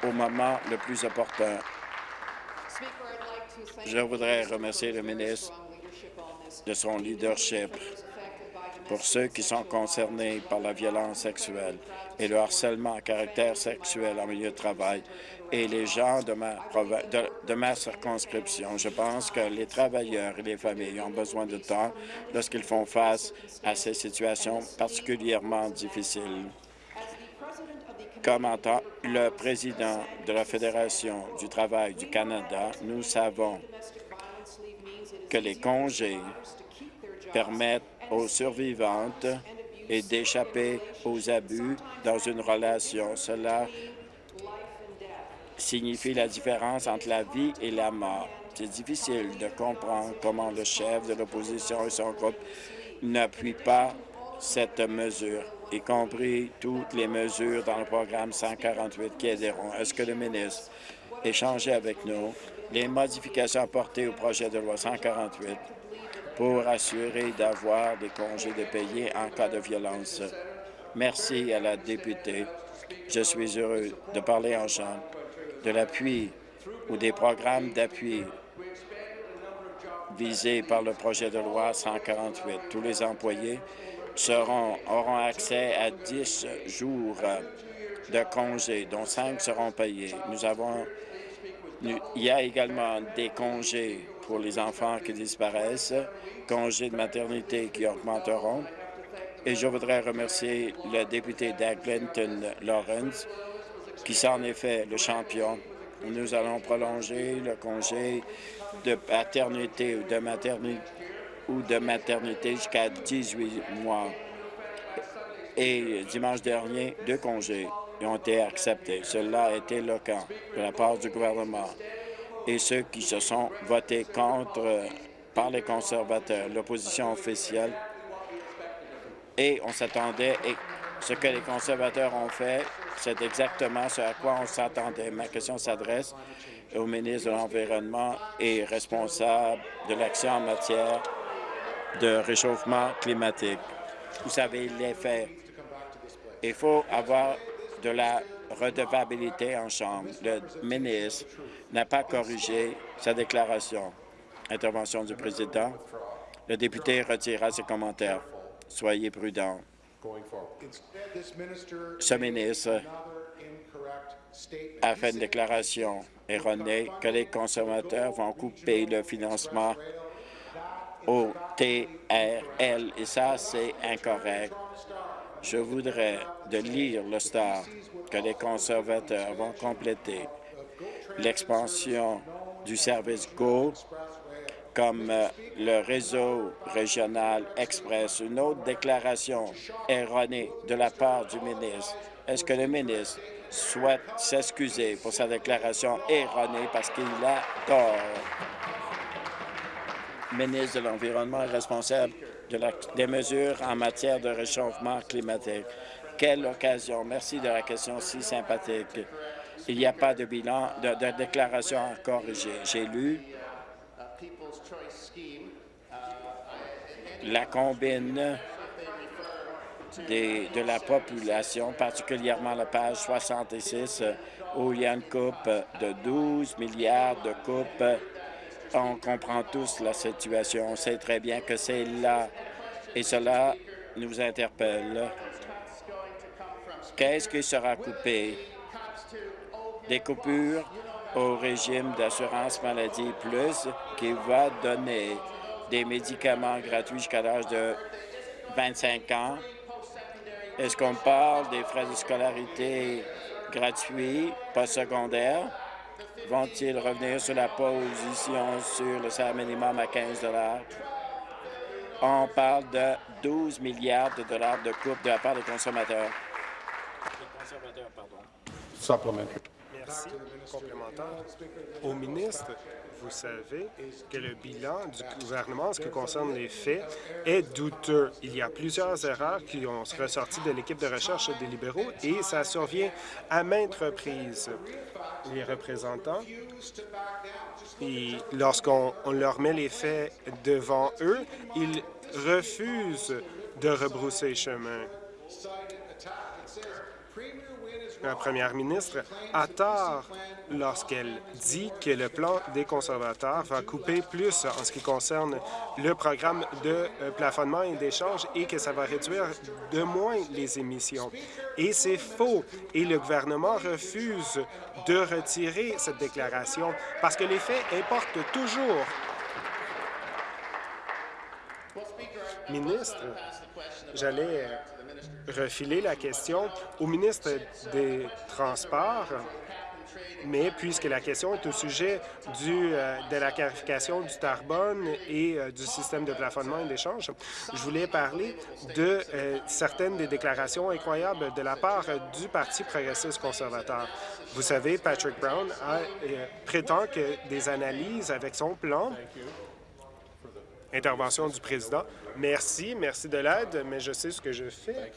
au moment le plus opportun. Je voudrais remercier le ministre de son leadership pour ceux qui sont concernés par la violence sexuelle et le harcèlement à caractère sexuel en milieu de travail et les gens de ma, de, ma circonscription. Je pense que les travailleurs et les familles ont besoin de temps lorsqu'ils font face à ces situations particulièrement difficiles. Comme le président de la Fédération du travail du Canada, nous savons que les congés permettent aux survivantes et d'échapper aux abus dans une relation. Cela signifie la différence entre la vie et la mort. C'est difficile de comprendre comment le chef de l'opposition et son groupe n'appuient pas cette mesure, y compris toutes les mesures dans le programme 148 qui aideront. Est-ce que le ministre échangé avec nous les modifications apportées au projet de loi 148 pour assurer d'avoir des congés de payer en cas de violence. Merci à la députée. Je suis heureux de parler en chambre de l'appui ou des programmes d'appui visés par le projet de loi 148. Tous les employés auront accès à 10 jours de congés, dont 5 seront payés. Nous avons, il y a également des congés pour les enfants qui disparaissent, congés de maternité qui augmenteront. Et je voudrais remercier le député d'Eglinton Lawrence, qui est fait le champion. Nous allons prolonger le congé de paternité ou de maternité ou de maternité jusqu'à 18 mois. Et dimanche dernier, deux congés ont été acceptés. Cela a été le cas de la part du gouvernement et ceux qui se sont votés contre euh, par les conservateurs, l'opposition officielle. Et on s'attendait, et ce que les conservateurs ont fait, c'est exactement ce à quoi on s'attendait. Ma question s'adresse au ministre de l'Environnement et responsable de l'action en matière de réchauffement climatique. Vous savez les faits. Il faut avoir de la redevabilité en Chambre. Le ministre n'a pas corrigé sa déclaration. Intervention du président. Le député retirera ses commentaires. Soyez prudents. Ce ministre a fait une déclaration erronée que les consommateurs vont couper le financement au TRL, et ça, c'est incorrect. Je voudrais de lire le Star que les conservateurs vont compléter l'expansion du service GO comme euh, le réseau régional Express. Une autre déclaration erronée de la part du ministre. Est-ce que le ministre souhaite s'excuser pour sa déclaration erronée parce qu'il a tort? Ministre de l'Environnement est responsable de des mesures en matière de réchauffement climatique. Quelle occasion. Merci de la question si sympathique. Il n'y a pas de bilan, de, déclaration à corriger. J'ai lu la combine de la population, particulièrement la page 66, où il y a une coupe de 12 milliards de coupes. On comprend tous la situation. On sait très bien que c'est là. Et cela nous interpelle. Qu'est-ce qui sera coupé? Des coupures au régime d'assurance maladie plus qui va donner des médicaments gratuits jusqu'à l'âge de 25 ans. Est-ce qu'on parle des frais de scolarité gratuits postsecondaires? Vont-ils revenir sur la position sur le salaire minimum à 15 On parle de 12 milliards de dollars de coupe de la part des consommateurs. Des consommateurs, pardon. Merci. Complémentaire. Au ministre, vous savez que le bilan du gouvernement en ce qui concerne les faits est douteux. Il y a plusieurs erreurs qui ont ressorti de l'équipe de recherche des libéraux et ça survient à maintes reprises. Les représentants, lorsqu'on on leur met les faits devant eux, ils refusent de rebrousser chemin. La première ministre a tort lorsqu'elle dit que le plan des conservateurs va couper plus en ce qui concerne le programme de euh, plafonnement et d'échange et que ça va réduire de moins les émissions. Et c'est faux. Et le gouvernement refuse de retirer cette déclaration parce que les faits importent toujours. Ministre, j'allais euh, refiler la question au ministre des Transports, mais puisque la question est au sujet du, euh, de la clarification du carbone et euh, du système de plafonnement et d'échange, je voulais parler de euh, certaines des déclarations incroyables de la part du Parti progressiste conservateur. Vous savez, Patrick Brown prétend que des analyses avec son plan Intervention du président. Merci, merci de l'aide, mais je sais ce que je fais.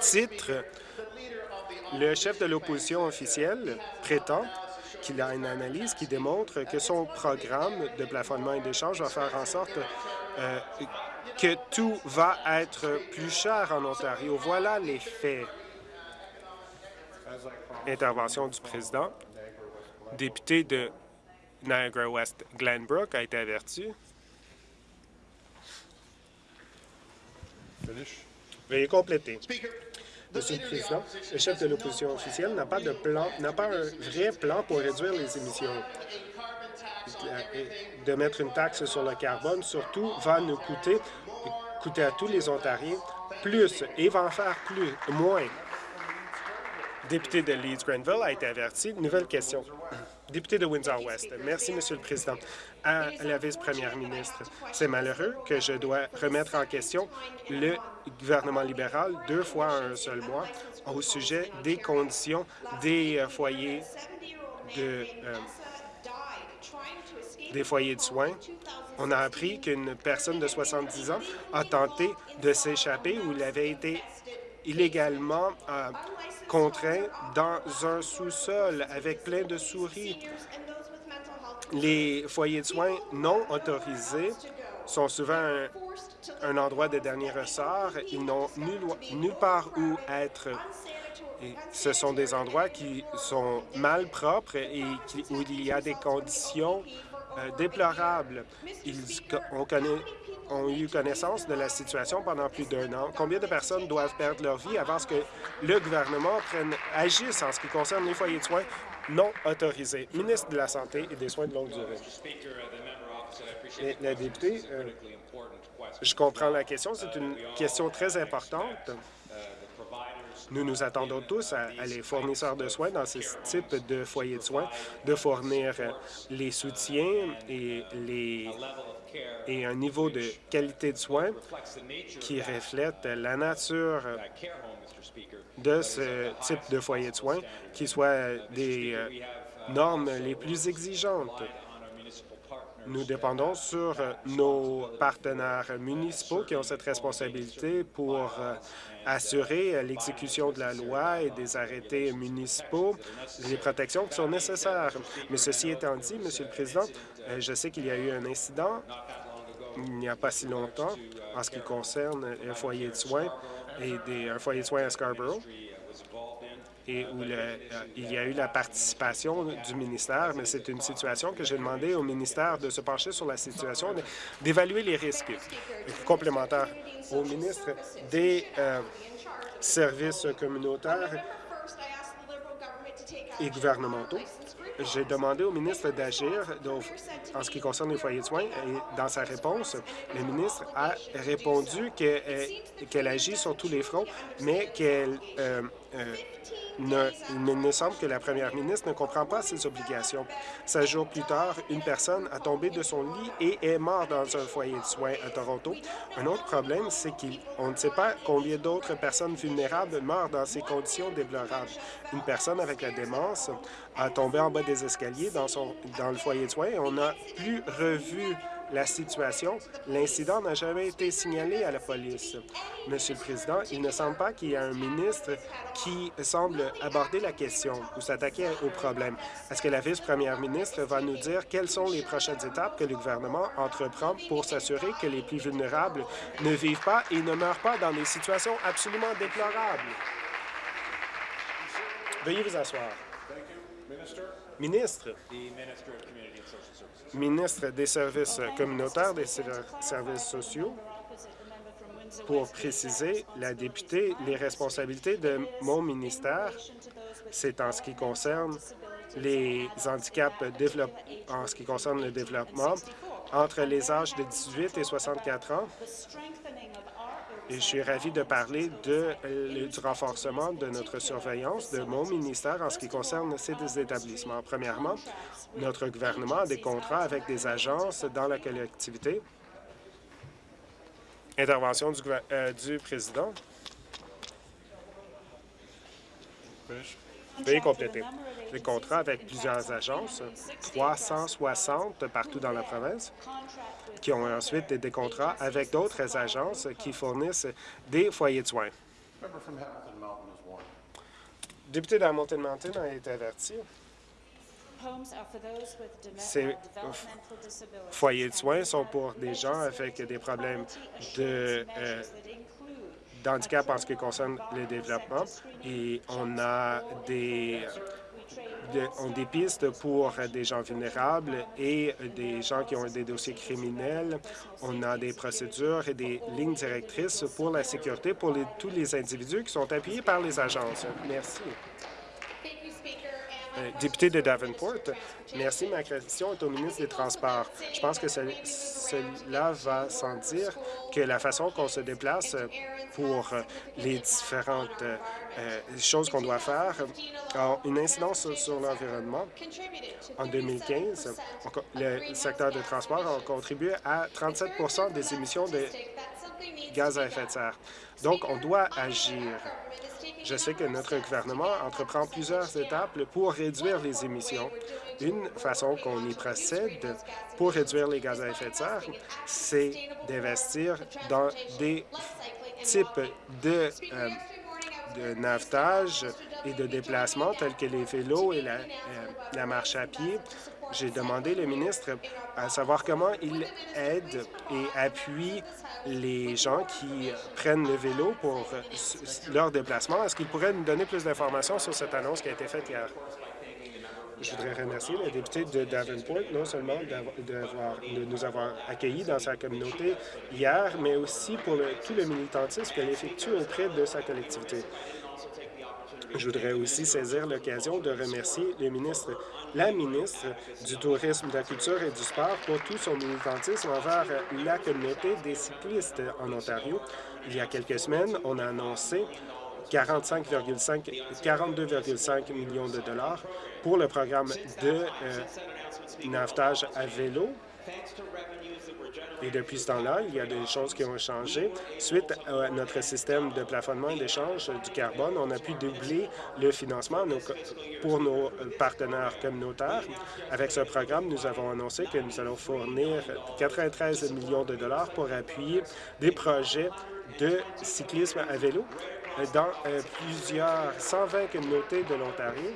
Titre, le chef de l'opposition officielle prétend qu'il a une analyse qui démontre que son programme de plafonnement et d'échange va faire en sorte euh, que tout va être plus cher en Ontario. Voilà les faits. Intervention du président. Député de Niagara-West Glenbrook a été averti. Veuillez compléter. Monsieur le Président, le chef de l'opposition officielle n'a pas de plan, n'a pas un vrai plan pour réduire les émissions. De mettre une taxe sur le carbone, surtout, va nous coûter, coûter à tous les Ontariens plus et va en faire plus, moins. Député de Leeds-Grenville a été averti. Nouvelle question. Député de Windsor-West. Merci, Monsieur le Président. À la vice-première ministre, c'est malheureux que je dois remettre en question le gouvernement libéral deux fois en un seul mois au sujet des conditions des euh, foyers de, euh, des foyers de soins. On a appris qu'une personne de 70 ans a tenté de s'échapper où il avait été illégalement euh, contraint dans un sous-sol avec plein de souris. Les foyers de soins non autorisés sont souvent un, endroit de dernier ressort. Ils n'ont nulle, part où être. Ce sont des endroits qui sont mal propres et où il y a des conditions euh, déplorables. Ils, on connaît, ont eu connaissance de la situation pendant plus d'un an. Combien de personnes doivent perdre leur vie avant que le gouvernement prenne, agisse en ce qui concerne les foyers de soins non autorisés? Ministre de la Santé et des Soins de longue durée. Euh, je comprends la question. C'est une question très importante. Nous nous attendons tous à, les fournisseurs de soins dans ce type de foyers de soins de fournir les soutiens et, les, et un niveau de qualité de soins qui reflète la nature de ce type de foyer de soins, qui soit des euh, normes les plus exigeantes. Nous dépendons sur nos partenaires municipaux qui ont cette responsabilité pour euh, assurer l'exécution de la loi et des arrêtés municipaux, les protections qui sont nécessaires. Mais ceci étant dit, Monsieur le Président, euh, je sais qu'il y a eu un incident il n'y a pas si longtemps en ce qui concerne un foyer de soins et des, un foyer de soins à Scarborough et où euh, il y a eu la participation du ministère, mais c'est une situation que j'ai demandé au ministère de se pencher sur la situation, d'évaluer les risques complémentaires au ministre des euh, services communautaires et gouvernementaux. J'ai demandé au ministre d'agir en ce qui concerne les foyers de soins et dans sa réponse, le ministre a répondu euh, qu'elle agit sur tous les fronts, mais qu'elle il me semble que la première ministre ne comprend pas ses obligations. Seize jours plus tard, une personne a tombé de son lit et est morte dans un foyer de soins à Toronto. Un autre problème, c'est qu'on ne sait pas combien d'autres personnes vulnérables meurent dans ces conditions déplorables. Une personne avec la démence a tombé en bas des escaliers dans, son, dans le foyer de soins et on n'a plus revu la situation. L'incident n'a jamais été signalé à la police. Monsieur le Président, il ne semble pas qu'il y ait un ministre qui semble aborder la question ou s'attaquer au problème. Est-ce que la vice-première ministre va nous dire quelles sont les prochaines étapes que le gouvernement entreprend pour s'assurer que les plus vulnérables ne vivent pas et ne meurent pas dans des situations absolument déplorables? Veuillez vous asseoir. Ministre ministre des Services communautaires, des services sociaux, pour préciser, la députée, les responsabilités de mon ministère, c'est en ce qui concerne les handicaps en ce qui concerne le développement entre les âges de 18 et 64 ans je suis ravi de parler euh, du renforcement de notre surveillance de mon ministère en ce qui concerne ces établissements. Premièrement, notre gouvernement a des contrats avec des agences dans la collectivité. Intervention du, euh, du président. Veuillez compléter. Des contrats avec plusieurs agences, 360 partout dans la province, qui ont ensuite des contrats avec d'autres agences qui fournissent des foyers de soins. Député d'Hamilton Mountain a été averti. Ces foyers de soins sont pour des gens avec des problèmes de euh, d'handicap en ce qui concerne le développement et on a des ont des pistes pour des gens vulnérables et des gens qui ont des dossiers criminels. On a des procédures et des lignes directrices pour la sécurité pour tous les individus qui sont appuyés par les agences. Merci. Euh, député de Davenport, merci. Ma question est au ministre des Transports. Je pense que cela va sans dire que la façon qu'on se déplace pour les différentes euh, choses qu'on doit faire ont une incidence sur, l'environnement. En 2015, le secteur de transport a contribué à 37% des émissions de gaz à effet de serre. Donc, on doit agir. Je sais que notre gouvernement entreprend plusieurs étapes pour réduire les émissions. Une façon qu'on y procède pour réduire les gaz à effet de serre, c'est d'investir dans des types de, euh, de navetage et de déplacement tels que les vélos et la, euh, la marche à pied. J'ai demandé le ministre à savoir comment il aide et appuie les gens qui prennent le vélo pour leur déplacement. Est-ce qu'il pourrait nous donner plus d'informations sur cette annonce qui a été faite hier? Je voudrais remercier le député de Davenport, non seulement de nous avoir accueillis dans sa communauté hier, mais aussi pour tout le militantisme qu'elle effectue auprès de sa collectivité. Je voudrais aussi saisir l'occasion de remercier le ministre, la ministre du Tourisme, de la Culture et du Sport pour tout son militantisme envers la communauté des cyclistes en Ontario. Il y a quelques semaines, on a annoncé 42,5 millions de dollars pour le programme de euh, navetage à vélo et depuis ce temps-là, il y a des choses qui ont changé. Suite à notre système de plafonnement et d'échange du carbone, on a pu doubler le financement pour nos partenaires communautaires. Avec ce programme, nous avons annoncé que nous allons fournir 93 millions de dollars pour appuyer des projets de cyclisme à vélo dans euh, plusieurs 120 communautés de l'Ontario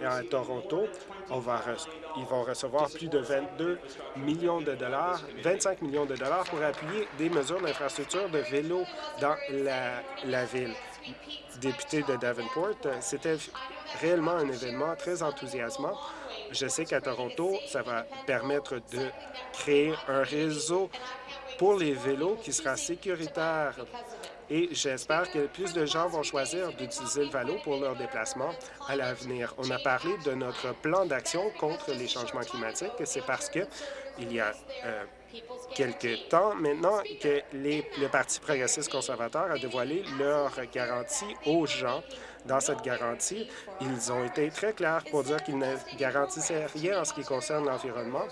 et à Toronto. Ils vont recevoir plus de 22 millions de dollars, 25 millions de dollars pour appuyer des mesures d'infrastructure de vélo dans la, la ville. Député de Davenport, c'était réellement un événement très enthousiasmant. Je sais qu'à Toronto, ça va permettre de créer un réseau pour les vélos qui sera sécuritaire et j'espère que plus de gens vont choisir d'utiliser le vélo pour leur déplacement à l'avenir. On a parlé de notre plan d'action contre les changements climatiques. C'est parce que il y a euh, quelques temps maintenant que le Parti progressiste conservateur a dévoilé leur garantie aux gens. Dans cette garantie, ils ont été très clairs pour dire qu'ils ne garantissaient rien en ce qui concerne l'environnement.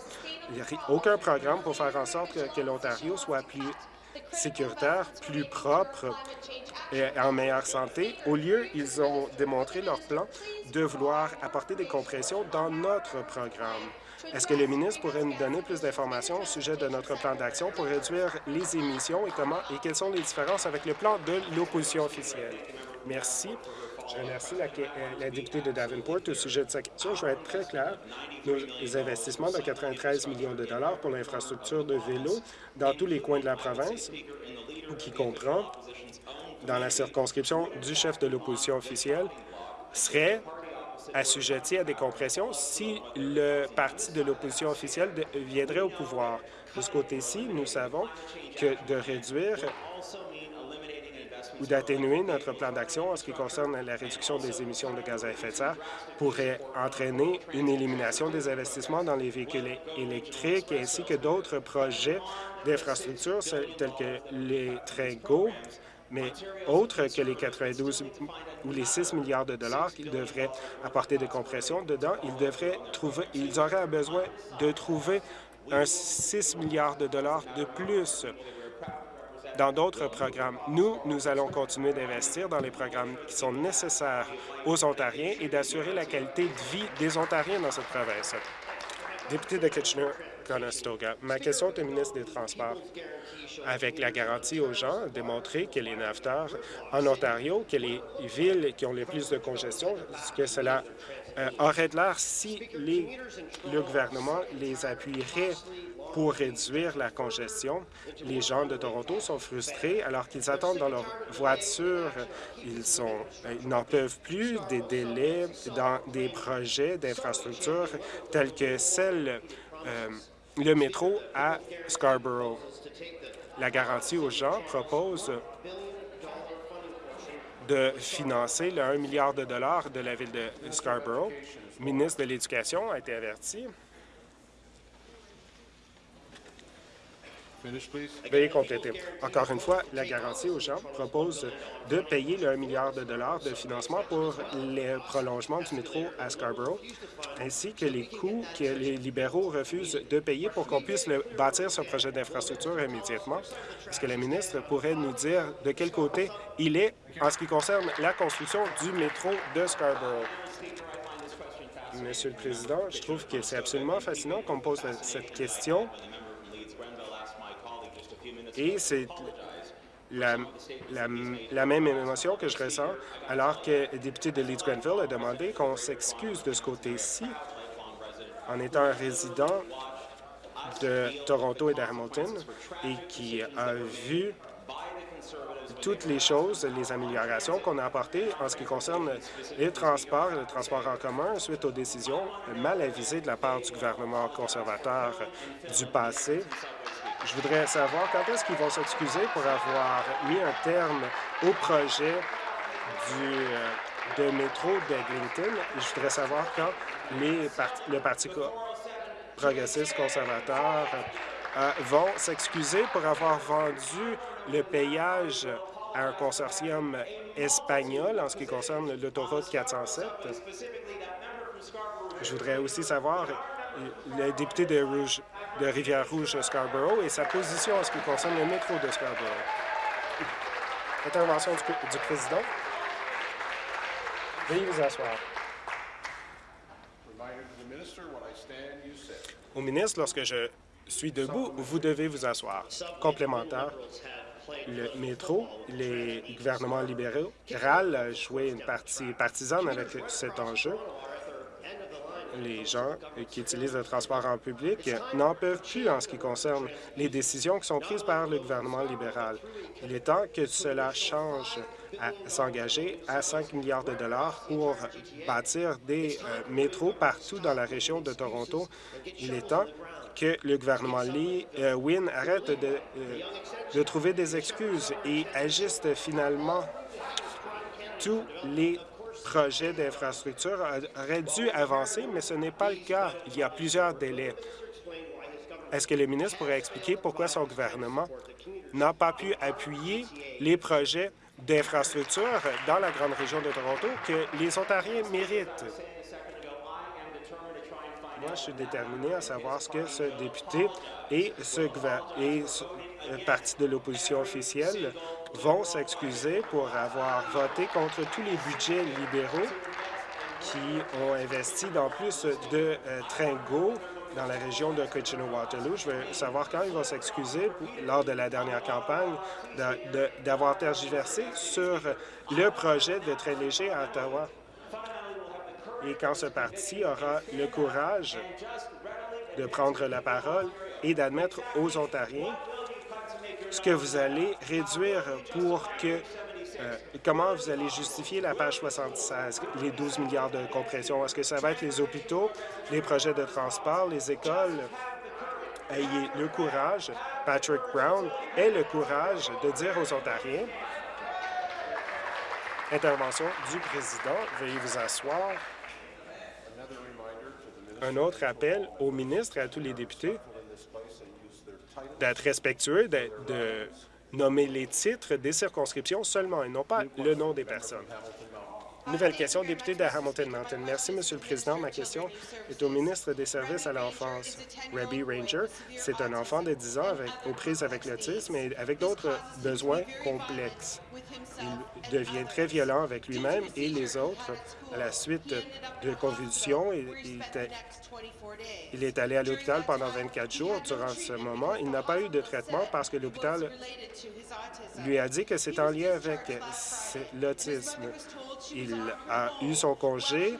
Aucun programme pour faire en sorte que, que l'Ontario soit plus sécuritaire, plus propre et en meilleure santé. Au lieu, ils ont démontré leur plan de vouloir apporter des compressions dans notre programme. Est-ce que le ministre pourrait nous donner plus d'informations au sujet de notre plan d'action pour réduire les émissions et comment et quelles sont les différences avec le plan de l'opposition officielle? Merci. Je remercie la, euh, la, députée de Davenport au sujet de sa question. Je vais être très clair. Nos investissements de 93 millions de dollars pour l'infrastructure de vélo dans tous les coins de la province, qui comprend dans la circonscription du chef de l'opposition officielle, serait assujetti à des compressions si le parti de l'opposition officielle viendrait au pouvoir. De ce côté-ci, nous savons que de réduire ou d'atténuer notre plan d'action en ce qui concerne la réduction des émissions de gaz à effet de serre pourrait entraîner une élimination des investissements dans les véhicules électriques ainsi que d'autres projets d'infrastructures tels que les trains GO, mais autres que les 92 ou les 6 milliards de dollars qu'ils devraient apporter de compression dedans, ils devraient trouver, ils auraient besoin de trouver un 6 milliards de dollars de plus dans d'autres programmes. Nous, nous allons continuer d'investir dans les programmes qui sont nécessaires aux Ontariens et d'assurer la qualité de vie des Ontariens dans cette province. Député de Ma question est au ministre des Transports. Avec la garantie aux gens, démontrer que les naveteurs en Ontario, que les villes qui ont le plus de congestion, que cela euh, aurait de l'air si le gouvernement les appuierait pour réduire la congestion? Les gens de Toronto sont frustrés alors qu'ils attendent dans leur voiture. Ils n'en peuvent plus des délais dans des projets d'infrastructures tels que celle euh, le métro à Scarborough. La garantie aux gens propose de financer le 1 milliard de dollars de la ville de Scarborough. Le ministre de l'Éducation a été averti Veuillez compléter. Encore une fois, la garantie aux gens propose de payer le 1 milliard de dollars de financement pour le prolongement du métro à Scarborough, ainsi que les coûts que les libéraux refusent de payer pour qu'on puisse le bâtir ce projet d'infrastructure immédiatement. Est-ce que la ministre pourrait nous dire de quel côté il est en ce qui concerne la construction du métro de Scarborough? Monsieur le Président, je trouve que c'est absolument fascinant qu'on me pose cette question et c'est la, même émotion que je ressens alors que le député de Leeds Grenville a demandé qu'on s'excuse de ce côté-ci en étant un résident de Toronto et d'Hamilton et qui a vu toutes les choses, les améliorations qu'on a apportées en ce qui concerne les transports, le transport en commun, suite aux décisions mal avisées de la part du gouvernement conservateur du passé je voudrais savoir quand est-ce qu'ils vont s'excuser pour avoir mis un terme au projet du, euh, de métro d'Eglinton. Je voudrais savoir quand les le Parti progressiste conservateur euh, vont s'excuser pour avoir vendu le payage à un consortium espagnol en ce qui concerne l'autoroute 407. Je voudrais aussi savoir le député de, Rouge, de Rivière-Rouge-Scarborough et sa position en ce qui concerne le métro de Scarborough. Intervention du, président. Veuillez vous asseoir. Au ministre, lorsque je suis debout, vous devez vous asseoir. Complémentaire, le métro, les gouvernements libéraux, a joué une partie partisane avec cet enjeu les gens qui utilisent le transport en public n'en peuvent plus en ce qui concerne les décisions qui sont prises par le gouvernement libéral. Il est temps que cela change à s'engager à 5 milliards de dollars pour bâtir des euh, métros partout dans la région de Toronto. Il est temps que le gouvernement Lee, euh, arrête de, euh, de trouver des excuses et agisse finalement tous les projets d'infrastructure auraient dû avancer, mais ce n'est pas le cas. Il y a plusieurs délais. Est-ce que le ministre pourrait expliquer pourquoi son gouvernement n'a pas pu appuyer les projets d'infrastructure dans la grande région de Toronto que les Ontariens méritent? Moi, je suis déterminé à savoir ce que ce député et ce, et parti de l'opposition officielle vont s'excuser pour avoir voté contre tous les budgets libéraux qui ont investi dans plus de euh, trains GO dans la région de Kitchener-Waterloo. Je veux savoir quand ils vont s'excuser lors de la dernière campagne d'avoir tergiversé sur le projet de train léger à Ottawa. Et quand ce parti aura le courage de prendre la parole et d'admettre aux Ontariens ce que vous allez réduire pour que... Euh, comment vous allez justifier la page 76, les 12 milliards de compression? Est-ce que ça va être les hôpitaux, les projets de transport, les écoles? Ayez le courage, Patrick Brown ait le courage de dire aux Ontariens Intervention du président. Veuillez vous asseoir. Un autre appel au ministre et à tous les députés d'être respectueux, de, nommer les titres des circonscriptions seulement et non pas le nom des personnes. Nouvelle question, député de Hamilton Mountain. Merci, Monsieur le Président. Ma question est au ministre des Services à l'enfance. Rebby Ranger, c'est un enfant de 10 ans aux prises avec l'autisme et avec d'autres besoins complexes. Il devient très violent avec lui-même et les autres à la suite de convulsions. Il, est allé à l'hôpital pendant 24 jours. Durant ce moment, il n'a pas eu de traitement parce que l'hôpital lui a dit que c'est en lien avec l'autisme. Il a eu son congé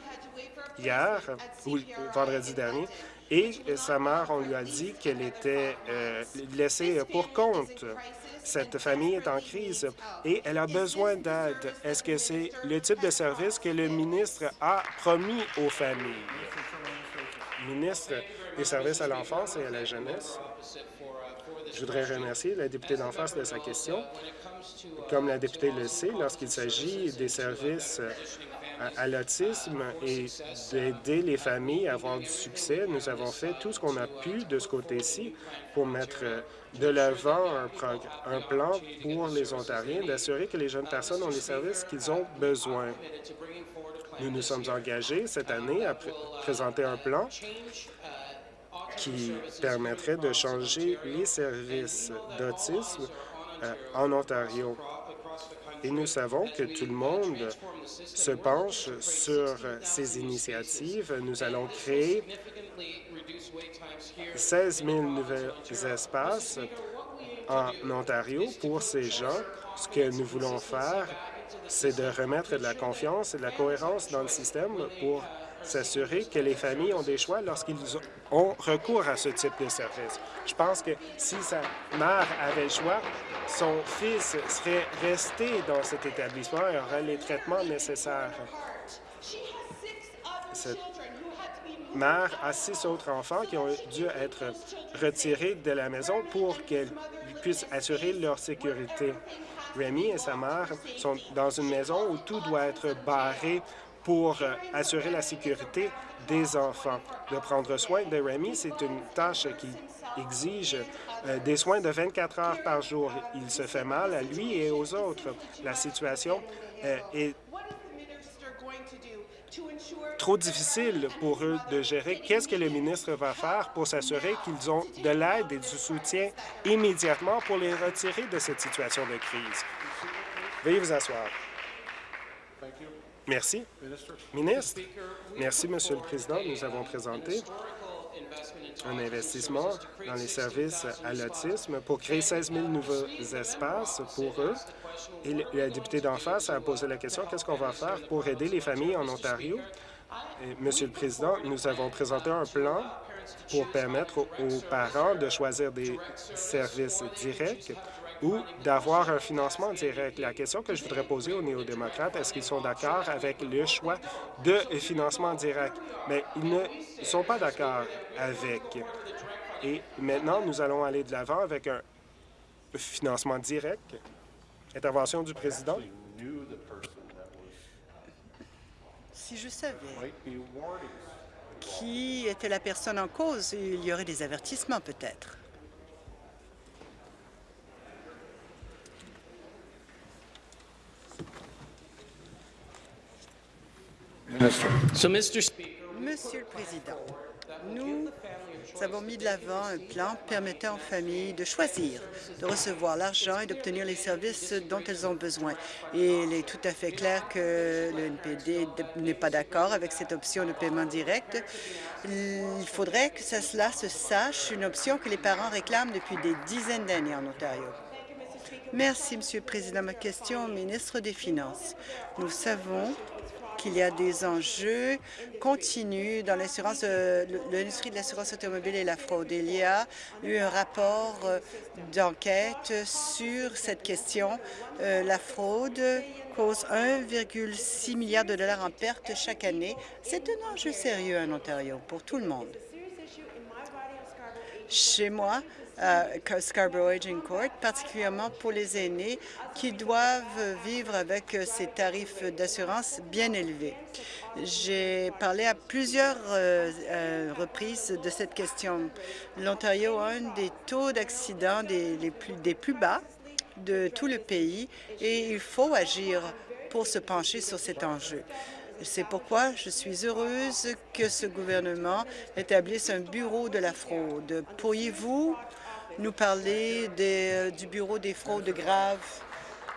hier, ou vendredi dernier, et sa mère, on lui a dit qu'elle était euh, laissée pour compte. Cette famille est en crise et elle a besoin d'aide. Est-ce que c'est le type de service que le ministre a promis aux familles? Ministre des services à l'enfance et à la jeunesse, je voudrais remercier la députée d'en face de sa question. Comme la députée le sait, lorsqu'il s'agit des services à, l'autisme et d'aider les familles à avoir du succès, nous avons fait tout ce qu'on a pu de ce côté-ci pour mettre de l'avant un, plan pour les Ontariens, d'assurer que les jeunes personnes ont les services qu'ils ont besoin. Nous nous sommes engagés cette année à pr présenter un plan qui permettrait de changer les services d'autisme euh, en Ontario. Et nous savons que tout le monde se penche sur ces initiatives. Nous allons créer 16 000 nouveaux espaces en Ontario pour ces gens. Ce que nous voulons faire, c'est de remettre de la confiance et de la cohérence dans le système pour s'assurer que les familles ont des choix lorsqu'ils ont recours à ce type de service. Je pense que si sa mère avait le choix, son fils serait resté dans cet établissement et aurait les traitements nécessaires. Cette mère a six autres enfants qui ont dû être retirés de la maison pour qu'elle puisse assurer leur sécurité. Rémi et sa mère sont dans une maison où tout doit être barré pour euh, assurer la sécurité des enfants. De prendre soin de Rémi, c'est une tâche qui exige euh, des soins de 24 heures par jour. Il se fait mal à lui et aux autres. La situation euh, est trop difficile pour eux de gérer. Qu'est-ce que le ministre va faire pour s'assurer qu'ils ont de l'aide et du soutien immédiatement pour les retirer de cette situation de crise? Veuillez vous asseoir. Merci. Ministre, merci, Monsieur le Président. Nous avons présenté un investissement dans les services à l'autisme pour créer 16 000 nouveaux espaces pour eux. Et la députée d'en face a posé la question, qu'est-ce qu'on va faire pour aider les familles en Ontario? Et, Monsieur le Président, nous avons présenté un plan pour permettre aux parents de choisir des services directs ou d'avoir un financement direct. La question que je voudrais poser aux néo-démocrates, est-ce qu'ils sont d'accord avec le choix de financement direct? Mais ils ne sont pas d'accord avec. Et maintenant, nous allons aller de l'avant avec un financement direct. Intervention du président. Si je savais qui était la personne en cause, il y aurait des avertissements peut-être. Monsieur le Président, nous avons mis de l'avant un plan permettant aux familles de choisir, de recevoir l'argent et d'obtenir les services dont elles ont besoin. Et il est tout à fait clair que le NPD n'est pas d'accord avec cette option de paiement direct. Il faudrait que cela se sache, une option que les parents réclament depuis des dizaines d'années en Ontario. Merci, Monsieur le Président. Ma question au ministre des Finances. Nous savons qu'il y a des enjeux continus dans l'assurance, euh, l'industrie de l'assurance automobile et la fraude. Il y a eu un rapport euh, d'enquête sur cette question. Euh, la fraude cause 1,6 milliard de dollars en pertes chaque année. C'est un enjeu sérieux en Ontario pour tout le monde. Chez moi, Scarborough Aging Court, particulièrement pour les aînés qui doivent vivre avec euh, ces tarifs d'assurance bien élevés. J'ai parlé à plusieurs euh, euh, reprises de cette question. L'Ontario a un des taux d'accidents des, des plus bas de tout le pays et il faut agir pour se pencher sur cet enjeu. C'est pourquoi je suis heureuse que ce gouvernement établisse un bureau de la fraude. Pourriez-vous nous parler des, du bureau des fraudes graves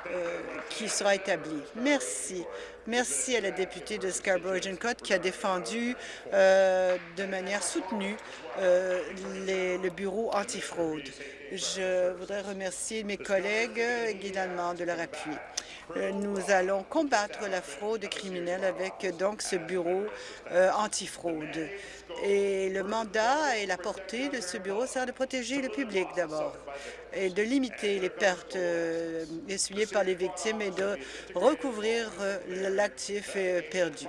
euh, qui sera établi. Merci. Merci à la députée de Scarborough-Agincourt qui a défendu euh, de manière soutenue euh, le bureau antifraude. Je voudrais remercier mes collègues également de leur appui. Euh, nous allons combattre la fraude criminelle avec donc ce bureau euh, antifraude. Et le mandat et la portée de ce bureau sert de protéger le public d'abord et de limiter les pertes euh, essuyées par les victimes et de recouvrir l'actif perdu.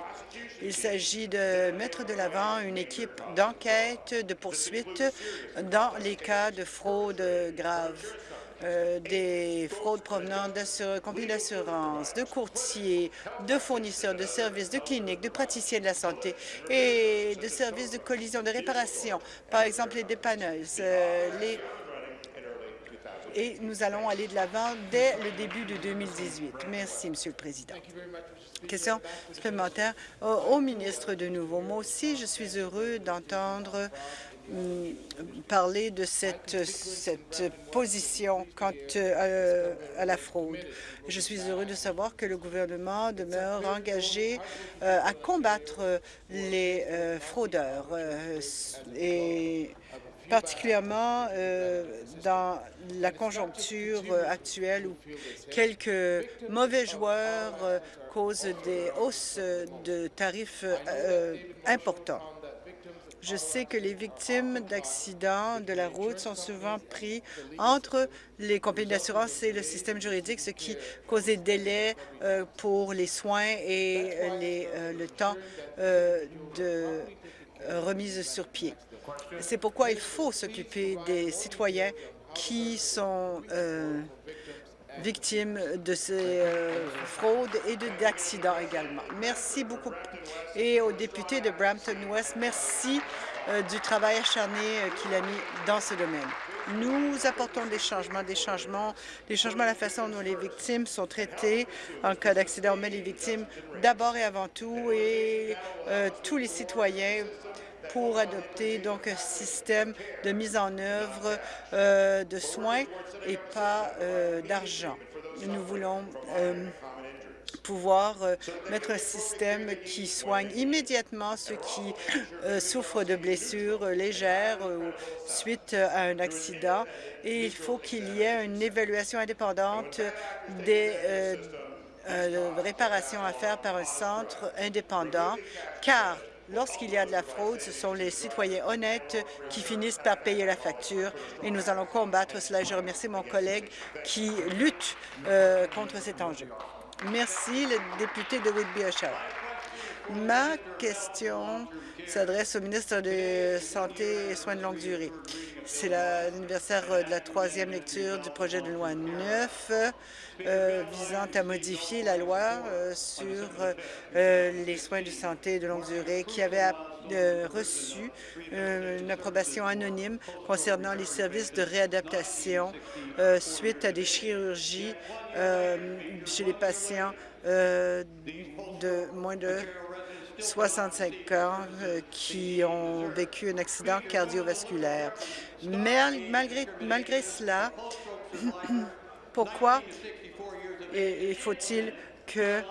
Il s'agit de mettre de l'avant une équipe d'enquête, de poursuite dans les cas de fraude grave. Euh, des fraudes provenant de compagnies d'assurance, de courtiers, de fournisseurs de services, de cliniques, de praticiens de la santé et de services de collision, de réparation, par exemple les dépanneuses, euh, et nous allons aller de l'avant dès le début de 2018. Merci, Monsieur le Président. Question supplémentaire au, ministre de nouveau. Moi aussi, je suis heureux d'entendre parler de cette, cette position quant euh, à, la fraude. Je suis heureux de savoir que le gouvernement demeure engagé euh, à combattre les euh, fraudeurs et particulièrement euh, dans la conjoncture euh, actuelle où quelques mauvais joueurs euh, causent des hausses de tarifs importants. Je sais que les victimes d'accidents de la route sont souvent pris entre les compagnies d'assurance et le système juridique, ce qui cause des délais pour les soins et les, le temps de remise sur pied. C'est pourquoi il faut s'occuper des citoyens qui sont euh, victimes de ces euh, fraudes et d'accidents également. Merci beaucoup. Et au député de Brampton-Ouest, merci euh, du travail acharné qu'il a mis dans ce domaine. Nous apportons des changements, des changements, des changements à la façon dont les victimes sont traitées en cas d'accident. On met les victimes d'abord et avant tout et tous les citoyens pour adopter donc un système de mise en œuvre euh, de soins et pas euh, d'argent. Nous voulons euh, pouvoir mettre un système qui soigne immédiatement ceux qui souffrent de blessures légères suite à un accident et il faut qu'il y ait une évaluation indépendante des euh, réparation à faire par un centre indépendant, car lorsqu'il y a de la fraude, ce sont les citoyens honnêtes qui finissent par payer la facture et nous allons combattre cela. Je remercie mon collègue qui lutte euh, contre cet enjeu. Merci, le député de Whitby-Oshawa. Ma question s'adresse au ministre de Santé et Soins de longue durée. C'est l'anniversaire de la troisième lecture du projet de loi 9 euh, visant à modifier la loi euh, sur euh, les soins de santé de longue durée qui avait reçu une approbation anonyme concernant les services de réadaptation suite à des chirurgies chez les patients de moins de 65 ans qui ont vécu un accident cardiovasculaire. Mais malgré, malgré cela, pourquoi faut-il que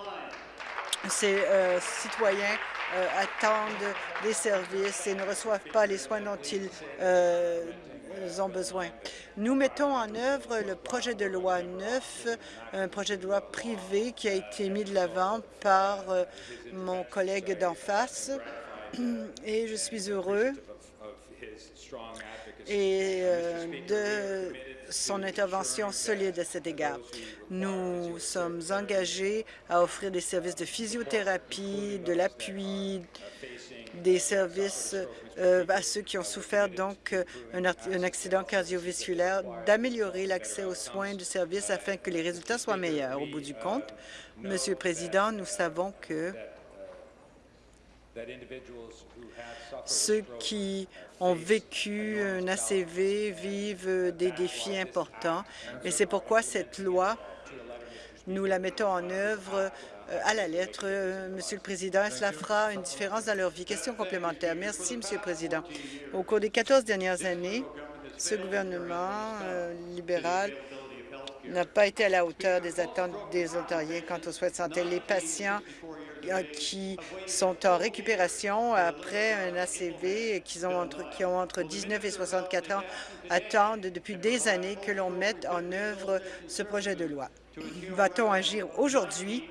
ces euh, citoyens euh, attendent des services et ne reçoivent pas les soins dont ils euh, ont besoin. Nous mettons en œuvre le projet de loi 9, un projet de loi privé qui a été mis de l'avant par mon collègue d'en face et je suis heureux et de son intervention solide à cet égard. Nous sommes engagés à offrir des services de physiothérapie, de l'appui, des services euh, à ceux qui ont souffert donc euh, un, accident cardiovasculaire, d'améliorer l'accès aux soins du service afin que les résultats soient meilleurs. Au bout du compte, Monsieur le Président, nous savons que ceux qui ont vécu un ACV vivent des défis importants et c'est pourquoi cette loi, nous la mettons en œuvre à la lettre, euh, Monsieur le Président, cela fera une différence dans leur vie. Question complémentaire. Merci, Monsieur le Président. Au cours des 14 dernières années, ce gouvernement euh, libéral n'a pas été à la hauteur des attentes des Ontariens quant aux soins de santé. Les patients euh, qui sont en récupération après un ACV et qui ont entre, qui ont entre 19 et 64 ans attendent depuis des années que l'on mette en œuvre ce projet de loi. Va-t-on agir aujourd'hui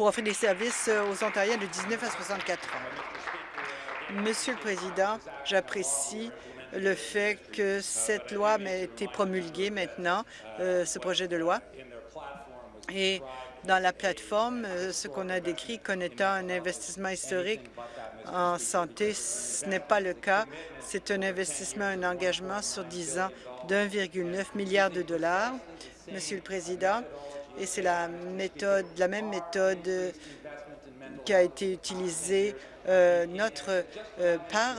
pour offrir des services aux Ontariens de 19 à 64 ans? Monsieur le Président, j'apprécie le fait que cette loi a été promulguée maintenant, euh, ce projet de loi. Et dans la plateforme, euh, ce qu'on a décrit comme étant un investissement historique en santé, ce n'est pas le cas. C'est un investissement, un engagement sur 10 ans d'1,9 milliard de dollars, Monsieur le Président, et c'est la méthode, la même méthode qui a été utilisée euh, notre euh, par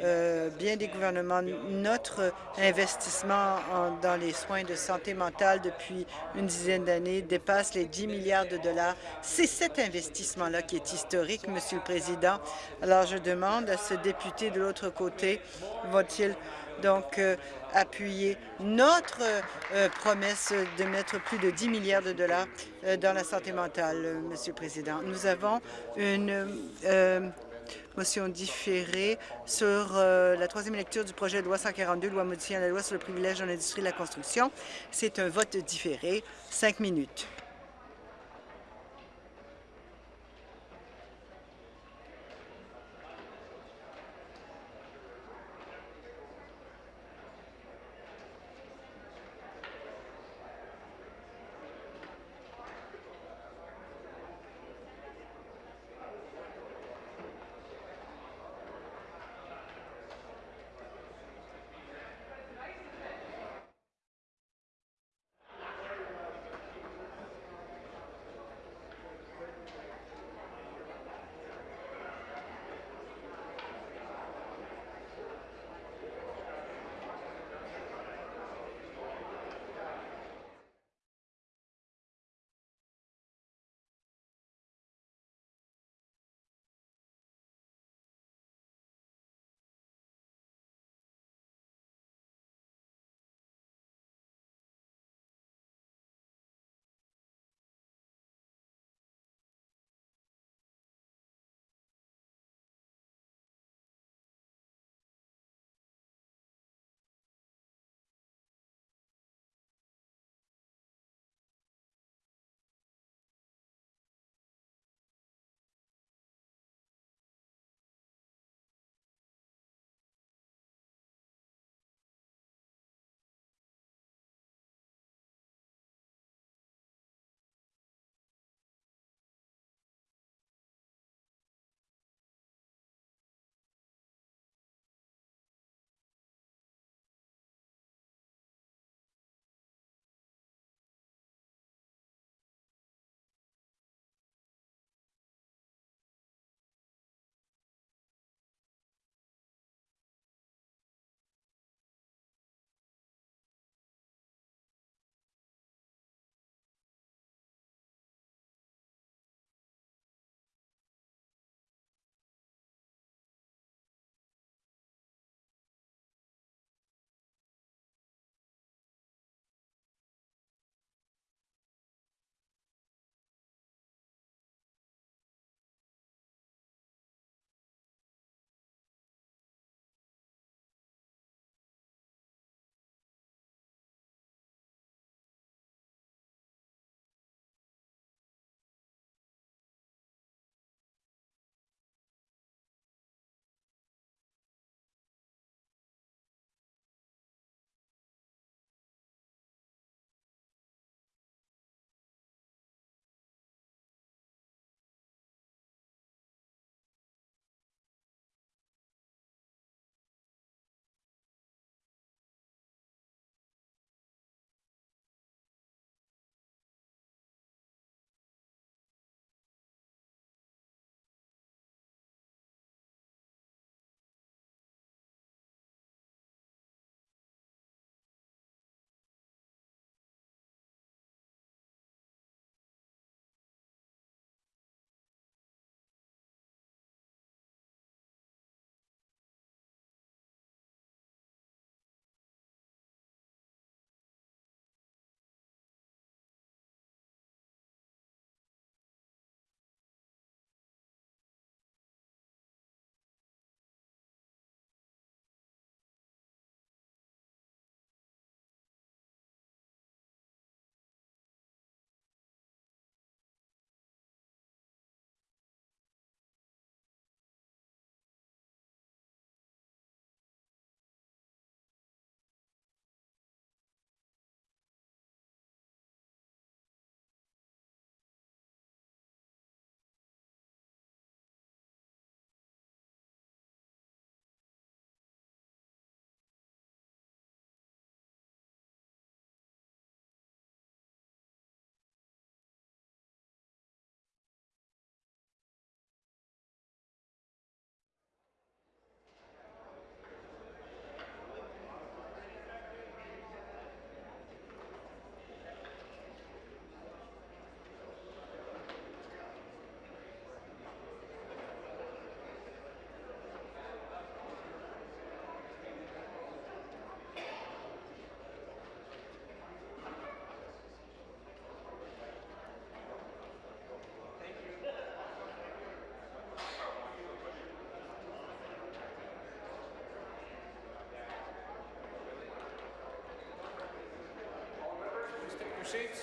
euh, bien des gouvernements, notre investissement dans les soins de santé mentale depuis une dizaine d'années dépasse les 10 milliards de dollars. C'est cet investissement-là qui est historique, Monsieur le Président. Alors, je demande à ce député de l'autre côté, va-t-il donc appuyer notre promesse de mettre plus de 10 milliards de dollars dans la santé mentale, Monsieur le Président. Nous avons une motion différée sur euh, la troisième lecture du projet de loi 142, loi modifiant la loi sur le privilège dans l'industrie de la construction. C'est un vote différé. Cinq minutes.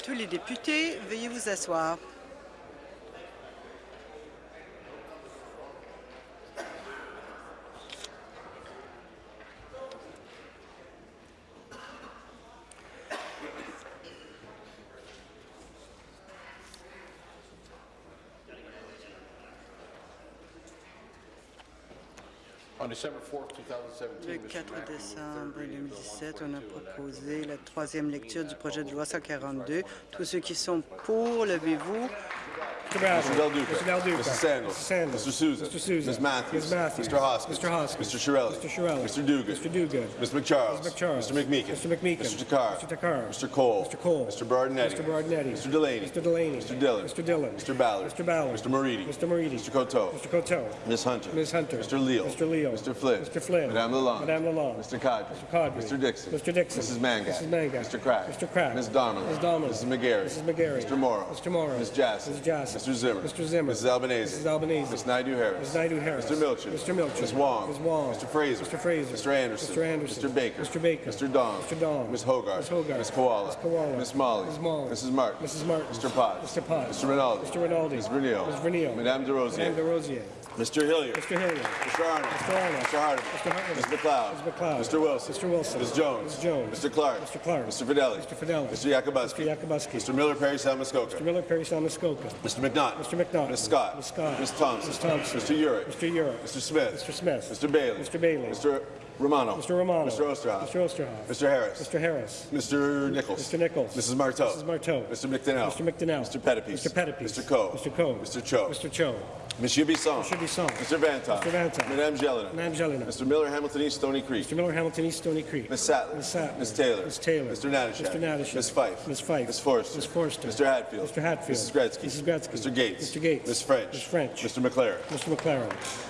Tous les députés, veuillez vous asseoir. Le Mr. 4 Mackey moved décembre third reading of Bill 2017, on a 142 and proposé la troisième lecture du projet de loi 142. Tous ceux qui sont pour, levez-vous. Mr. Bradley. Mr. Del Duca. Mr. Del Duca. Mrs. Sandals. Mrs. Sandals. Mr. Souza. Mr. Souza. Ms. Matthews. Ms. Matthews. Mr. Hoskins. Mr. Hoskins. Mr. Shirelli. Mr. Shirelli. Mr. Dugan. Mr. Dugan. Ms. McCharles. Ms. McCharles. Mr. McMeekin. Mr. McMeekin. Mr. Takar. Mr. Takar. Mr. Cole. Mr. Cole. Mr. Berardinetti. Mr. Berardinetti. Mr. Delaney. Mr. Delaney. Mr. Dillon. Mr. Dillon. Mr. Ballard. Mr. Ballard. Mr. Moridi. Mr. Moridi. Mr. Coteau. Mr. Coteau. Ms. Hunter. Ms. Hunter. Mr. Leal. Mr. Leal. Mr. Flynn. Mr. Flynn. Madame Lalonde. Madame Lalonde. Mr. Cadre. Mr. Cadre. Mr. Dixon. Mr. Dixon. Mrs. Mangat. Mrs. Mangat. Mr. Crack. Mr. Crack. Ms. Donnelly. Ms. Donnelly. Mrs. McGarry. Mrs. McGarry. Mr. Morrow. Mr. Morrow. Ms. Jassy. Ms. Jassy. Mr. Zimmer. Mr. Zimmer. Mrs. Albanese. Mrs. Albanese. Ms. Naidu Harris. Ms. Naidu Harris. Mr. Milchin. Mr. Milchin. Ms. Wong. Ms. Wong. Mr. Fraser. Mr. Fraser. Mr. Anderson. Mr. Anderson. Mr. Baker. Mr. Baker. Mr. Dong. Mr. Dong. Ms. Hogarth. Ms. Hogarth. Ms. Koala. Ms. Koala. Ms. Molly. Ms. Molly. Mrs. Martin. Mrs. Martin. Mr. Potts. Mr. Potts. Mr. Rinaldi. Mr. Rinaldi. Ms. Vernio. Ms. Vernio. Madame De Rosier. Madame De Rosier. Mr. Hilliard. Mr. Hilliard. Mr. Arnold. Mr. Arnold. Mr. Hardeman. Mr. Hardeman. Ms. McLeod. Ms. McLeod. Mr. Wilson. Mr. Wilson. Ms. Jones. Ms. Jones. Mr. Clark. Mr. Clark. Mr. Fidelli. Mr. Fidelli. Mr. Yakubuski. Mr. Yakubuski. Mr. Miller Perry Salmascoca. Mr. Miller, Perry Salmascoca. Mr. McNaught. Mr. McNaught. Ms. Scott. Ms. Scott. Ms. Thompson. Ms. Thompson. Mr. Urick. Mr. Europe. Mr. Smith. Mr. Smith. Mr. Bailey. Mr. Bailey. Mr. Romano. Mr. Romano. Mr. Osterhoff. Mr. Osterhoff. Mr. Harris. Mr. Harris. Mr. Nichols. Mr. Nichols. Mrs. Marteau. Mrs. Marteau. Mr. McDonnell. Mr. McDonnell. Mr. Pettipies. Mr. Pettipies. Mr. Coe. Mr. Coe. Mr. Cho. Mr. Cho. Monsieur Bisson. Mr. Bisson. Mr. Vantoff. Mr. Vantoff. Madame Jelena. Madame Jelena. Mr. Miller Hamilton East Stony Creek. Mr. Miller, Hamilton East, Stony Creek. Ms. Sattler. Ms. Sattler. Ms. Taylor. Ms. Taylor. Mr. Natashak. Mr. Natashak. Ms. Fife. Ms. Fife. Ms. Forster. Ms. Forster. Mr. Hatfield. Mr. Hatfield. Mrs. Gretzky. Mrs. Gretzky. Mr. Gates. Mr. Gates. Ms. French. Ms. French. Mr. McLaren. Mr. McLaren.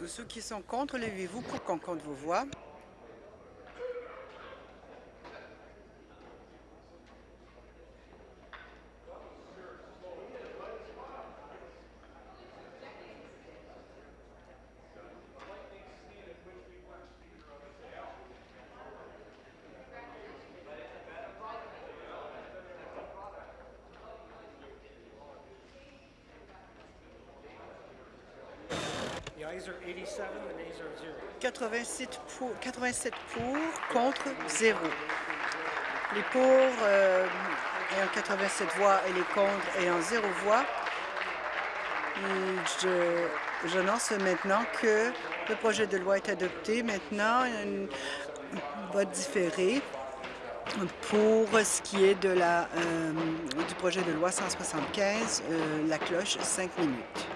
Tous ceux qui sont contre, levez-vous pour qu'on compte vos voix. 87, the nays are 0. 87 pour, 87 pour, contre 0. Les pour euh, ayant 87 voix et les contre ayant 0 voix. Je j'annonce maintenant que le projet de loi est adopté. Maintenant, un vote différé pour ce qui est de la, euh, du projet de loi 175, euh, la cloche, 5 minutes.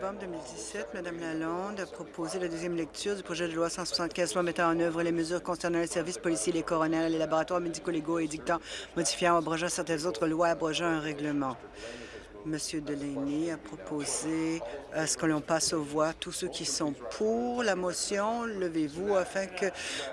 Novembre 2017, Mme Lalonde a proposé la deuxième lecture du projet de loi 175 loi mettant en œuvre les mesures concernant les services policiers, les coronels, les laboratoires médico-légaux et dictant, modifiant, abrogeant certaines autres lois, abrogeant un règlement. Monsieur Delaney a proposé à ce que l'on passe aux voix. Tous ceux qui sont pour la motion, levez-vous afin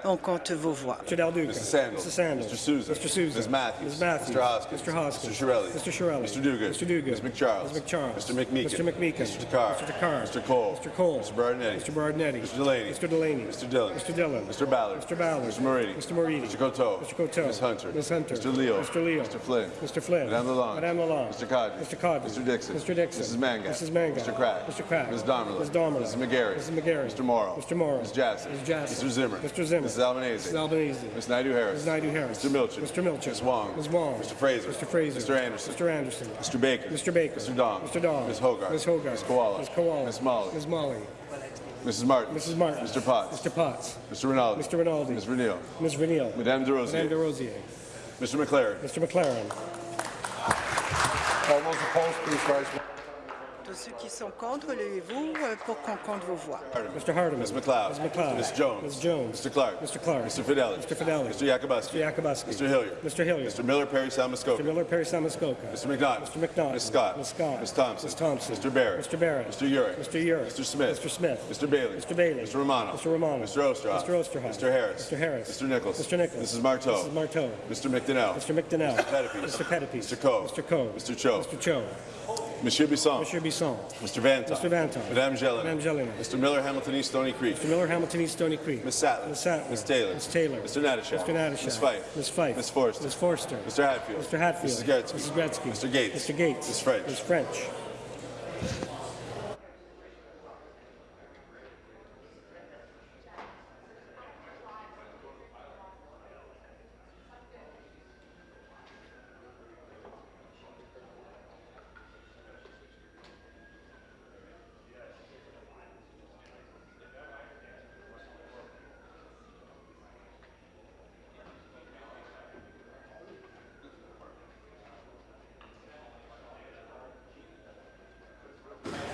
qu'on compte vos voix. Mr. Del Duca. Mrs. Sandals. Mr. Sandals. Mr. Souza. Mr. Souza. Ms. Matthews. Ms. Matthews. Mr. Hoskins. Mr. Hoskins. Mr. Shirelli. Mr. Shirelli. Mr. Dugan. Mr. Dugan. Ms. McCharles. Ms. McCharles. Mr. McMeekin. Mr. McMeekin. Mr. Takar. Mr. Takar. Mr. Cole. Mr. Cole. Mr. Berardinetti. Mr. Berardinetti. Mr. Delaney. Mr. Delaney. Mr. Dillon. Mr. Dillon. Mr. Ballard. Mr. Ballard. Mr. Moridi. Mr. Moridi. Mr. Coteau. Mr. Coteau. Ms. Hunter. Ms. Hunter. Mr. Leo. Mr. Leo. Mr. Flynn. Mr. Flynn. Madame Lalonde. Madame Lalonde. Mr. Cadre. Mr. Cadre. Mr. Dixon. Mr. Dixon. Mrs. Mangat. Mrs. Mangat. Mr. Crack. Mr. Crack. Ms. Donnelly. Ms. Donnelly. Mrs. McGarry. Mrs. McGarry. Mr. Morrow. Mr. Morrow. Ms. Jassy. Ms. Jassy. Mr. Zimmer. Mr. Zimmer. Mrs. Albanese. Mrs. Albanese. Ms. Naidu Harris. Ms. Naidu Harris. Mr. Milchin. Mr. Milchin. Ms. Wong. Ms. Wong. Mr. Fraser. Mr. Fraser. Mr. Anderson. Mr. Anderson. Mr. Baker. Mr. Baker. Mr. Dong. Mr. Dong. Ms. Hogarth. Ms. Hogarth. Ms. Koala. Ms. Koala. Ms. Molly. Ms. Molly. Mrs. Martin. Mrs. Martin. Mr. Potts. Mr. Potts. Mr. Rinaldi. Mr. Rinaldi. Ms. Renio. Ms. Vernio. Madame De Rosier. Madame De Rosier. Mr. McLaren. Mr. McLaren. All those opposed, please rise ceux qui sont contre, levez-vous euh, pour qu'on compte vos voix. Hardeman. Mr. Hardeman. Ms. McLeod. Ms. McLeod. Ms. Jones. Ms. Jones. Mr. Clark. Mr. Clark. Mr. Fidelis. Mr. Fidelis. Mr. Yakubowski. Mr. Yakubowski. Mr. Hilliard. Mr. Hilliard. Mr. Miller Perry Mr. Salmascoca. Miller, Perry Salmascoca. Mr. McNaught. Mr. McNaught. Ms. Scott. Ms. Scott. Ms. Thompson. Ms. Thompson. Mr. Barrett. Mr. Barrett. Mr. Urick. Mr. Urick. Mr. Smith. Mr. Smith. Mr. Bailey. Mr. Bailey. Mr. Romano. Mr. Romano. Mr. Osterhoff. Mr. Osterhoff. Mr. Harris. Mr. Harris. Mr. Nichols. Mr. Nichols. Mrs. Marteau. Mrs. Marteau. Mr. McDonnell. Mr. McDonnell. Mr. Pettipies. Mr. Pettipies. Mr. Coe. Mr. Coe. Mr. Cho. Mr. Cho. Monsieur Bisson. Monsieur Bisson. Mr. Vanton. Mr. Vanton. Madame Jelena. Madame Jelena. Mr. Miller Hamilton East Stony Creek. Mr. Miller, Hamilton East, Stony Creek. Ms. Sattler. Ms. Sattler. Ms. Taylor. Ms. Taylor. Mr. Natashak. Mr. Natashak. Ms. Fife. Ms. Fife. Ms. Forster. Ms. Forster. Mr. Hatfield. Mr. Hatfield. Mrs. Gretzky. Mrs. Gretzky. Mr. Gates. Mr. Gates. Ms. French. Ms. French.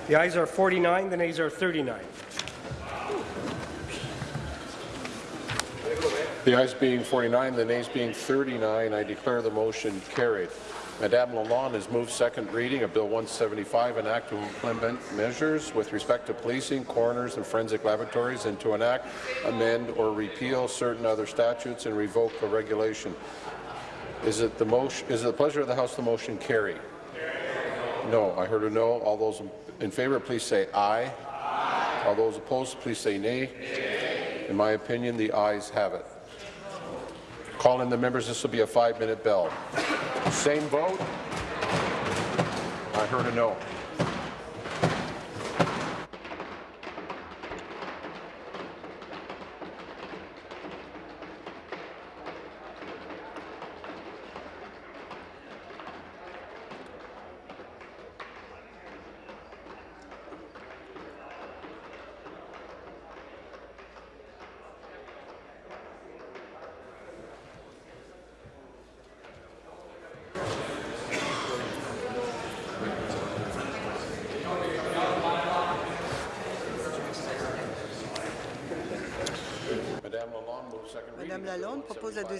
The ayes are 49, the nays are 39. The ayes being 49, the nays being 39, I declare the motion carried. Madame Lalonde has moved second reading of Bill 175, an act to implement measures with respect to policing, coroners, and forensic laboratories, and to enact, amend, or repeal certain other statutes and revoke a regulation. Is it the motion? Is it the pleasure of the House the motion carry? No. I heard a no. All those in favour, please say aye. All those opposed, please say nay. In my opinion, the ayes have it. Call in the members. This will be a five-minute bell. Same vote. I heard a no.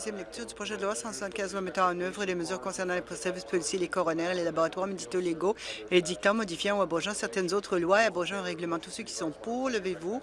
Deuxième lecture du projet de loi 175 loi mettant en œuvre les mesures concernant les services policiers, les coronaires et les laboratoires médicaux légaux et les dictats modifiant ou abrogeant certaines autres lois et abrogeant un règlement. Tous ceux qui sont pour, levez-vous,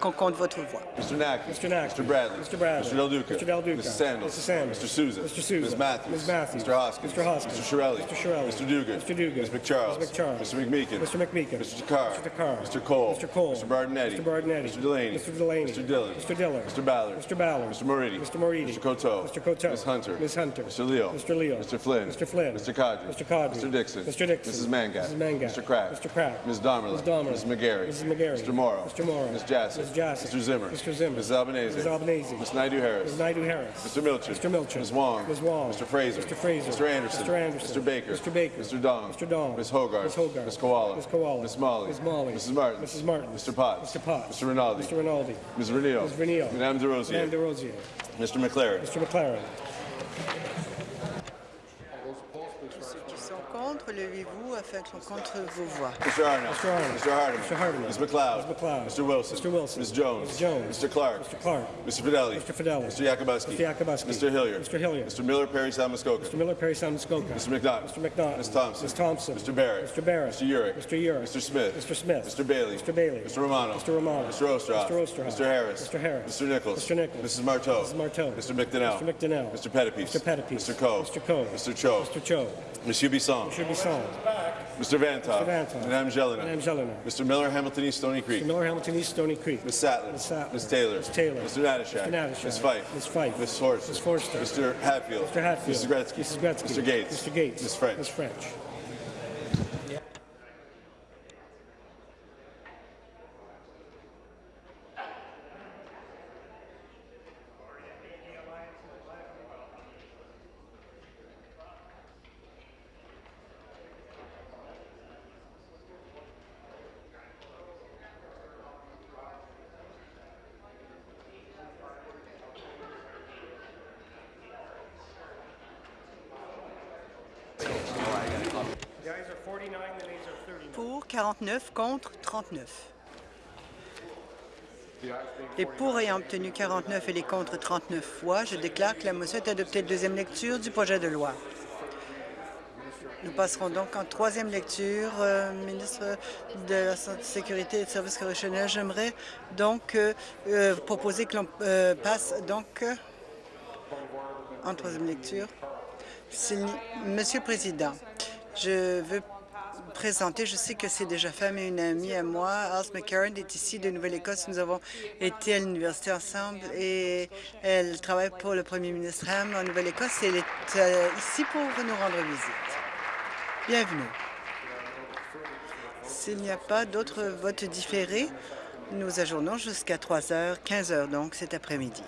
qu'on compte votre voix. Mr. Nack. Mr. Nack. Mr. Bradley. Mr. Bradley. Mr. Del Duca. Mr. Del Duca. Mrs. Sandals. Mrs. Sandals. Mr. Souza. Mr. Souza. Ms. Matthews. Ms. Matthews. Mr. Hoskins. Mr. Hoskins. Mr. Shirelli. Mr. Shirelli. Mr. Dugan. Mr. Dugan. Ms. McCharles. Ms. McCharles. Mr. McMeekin. Mr. McMeekin. Mr. Takar. Mr. Takar. Mr. Cole. Mr. Cole. Mr. Bardinetti. Mr. Bardinetti. Mr. Delaney. Mr. Delaney. Mr. Dillon. Mr. Dillon. Mr. Ballard. Mr. Ballard. Mr. Moridi. Mr. Moridi. Mr. Coteau. Mr. Coteau. Ms. Hunter. Ms. Hunter. Mr. Leo. Mr. Leo. Mr. Flynn. Mr. Flynn. Mr. Cadre. Mr. Cadre. Mr. Dixon. Mr. Dixon. Mrs. Mangat. Mrs. Mangat. Mr. Crack. Mr. Crack. Ms. Damerla. Ms. Damerla. Mrs. McGarry. Mrs. McGarry. Mr. Morrow. Mr. Morrow. Ms. Jassy. Ms. Jassy. Mr. Zimmer. Mr. Zimmer. Mrs. Albanese. Mrs. Albanese. Ms. Naidu Harris. Ms. Naidu Harris. Mr. Milchin. Mr. Milchin. Ms. Wong. Ms. Wong. Mr. Fraser. Mr. Fraser. Mr. Anderson. Mr. Anderson. Mr. Baker. Mr. Baker. Mr. Dong. Mr. Dong. Ms. Hogarth. Ms. Hogarth. Ms. Koala. Ms. Koala. Ms. Molly. Ms. Molly. Mrs. Martin. Mrs. Martin. Mr. Potts. Mr. Potts. Mr. Rinaldi. Mr. Rinaldi. Ms. Renio. Ms. Renio. Madame De Rosier. Madame. Mr. McLaren. Mr. McLaren. Contre, levez-vous afin qu'on compte vos voix. Mr. Arnott. Mr. Arnott. Mr. Hardeman. Mr. Hardeman. Ms. McLeod. Ms. McLeod. Mr. Wilson. Mr. Wilson. Ms. Jones. Ms. Jones. Mr. Clark. Mr. Clark. Mr. Fidelli. Mr. Fidelli. Mr. Yakubowski. Mr. Yakubowski. Mr. Hilliard. Mr. Hilliard. Mr. Miller Perry Salmascoca. Mr. Miller, Perry Salmascoca. Mr. McNaught. Mr. McNaught. Ms. Thompson. Ms. Thompson. Mr. Barrett. Mr. Barrett. Mr. Urick. Mr. Urick. Mr. Smith. Mr. Smith. Mr. Bailey. Mr. Bailey. Mr. Romano. Mr. Romano. Mr. Osterhoff. Mr. Osterhoff. Mr. Harris. Mr. Harris. Mr. Nichols. Mr. Nichols. Mrs. Marteau. Mrs. Marteau. Mr. McDonnell. Mr. McDonnell. Mr. Pettipies. Mr. Pettipies. Mr. Coe. Mr. Coe. Mr. Cho. Mr. Cho. Monsieur Bisson. Mr. Bisson. Mr. Vantoff. Mr. Vantoff. Madame Jelena. Madame Jelena. Mr. Miller Hamilton East Stony Creek. Mr. Miller, Hamilton East, Stony Creek. Ms. Sattler. Ms. Sattler. Ms. Taylor. Ms. Taylor. Mr. Natashak. Mr. Natashak. Ms. Fife. Ms. Fife. Ms. Forster. Ms. Forster. Mr. Hatfield. Mr. Hatfield. Mrs. Gretzky. Mrs. Gretzky. Mr. Gates. Mr. Gates. Ms. French. Ms. French. contre 39. Les pour ayant obtenu 49 et les contre 39 fois, je déclare que la motion est adoptée de deuxième lecture du projet de loi. Nous passerons donc en troisième lecture. Euh, ministre de la Sécurité et des Services correctionnels, j'aimerais donc euh, euh, proposer que l'on passe donc en troisième lecture. Monsieur le Président, je veux je sais que c'est déjà fait, mais une amie à moi, Alice McCarron, est ici de Nouvelle-Écosse. Nous avons été à l'université ensemble et elle travaille pour le premier ministre Ham en Nouvelle-Écosse elle est euh, ici pour nous rendre visite. Bienvenue. S'il n'y a pas d'autres votes différés, nous ajournons jusqu'à 3 heures, 15 heures donc cet après-midi.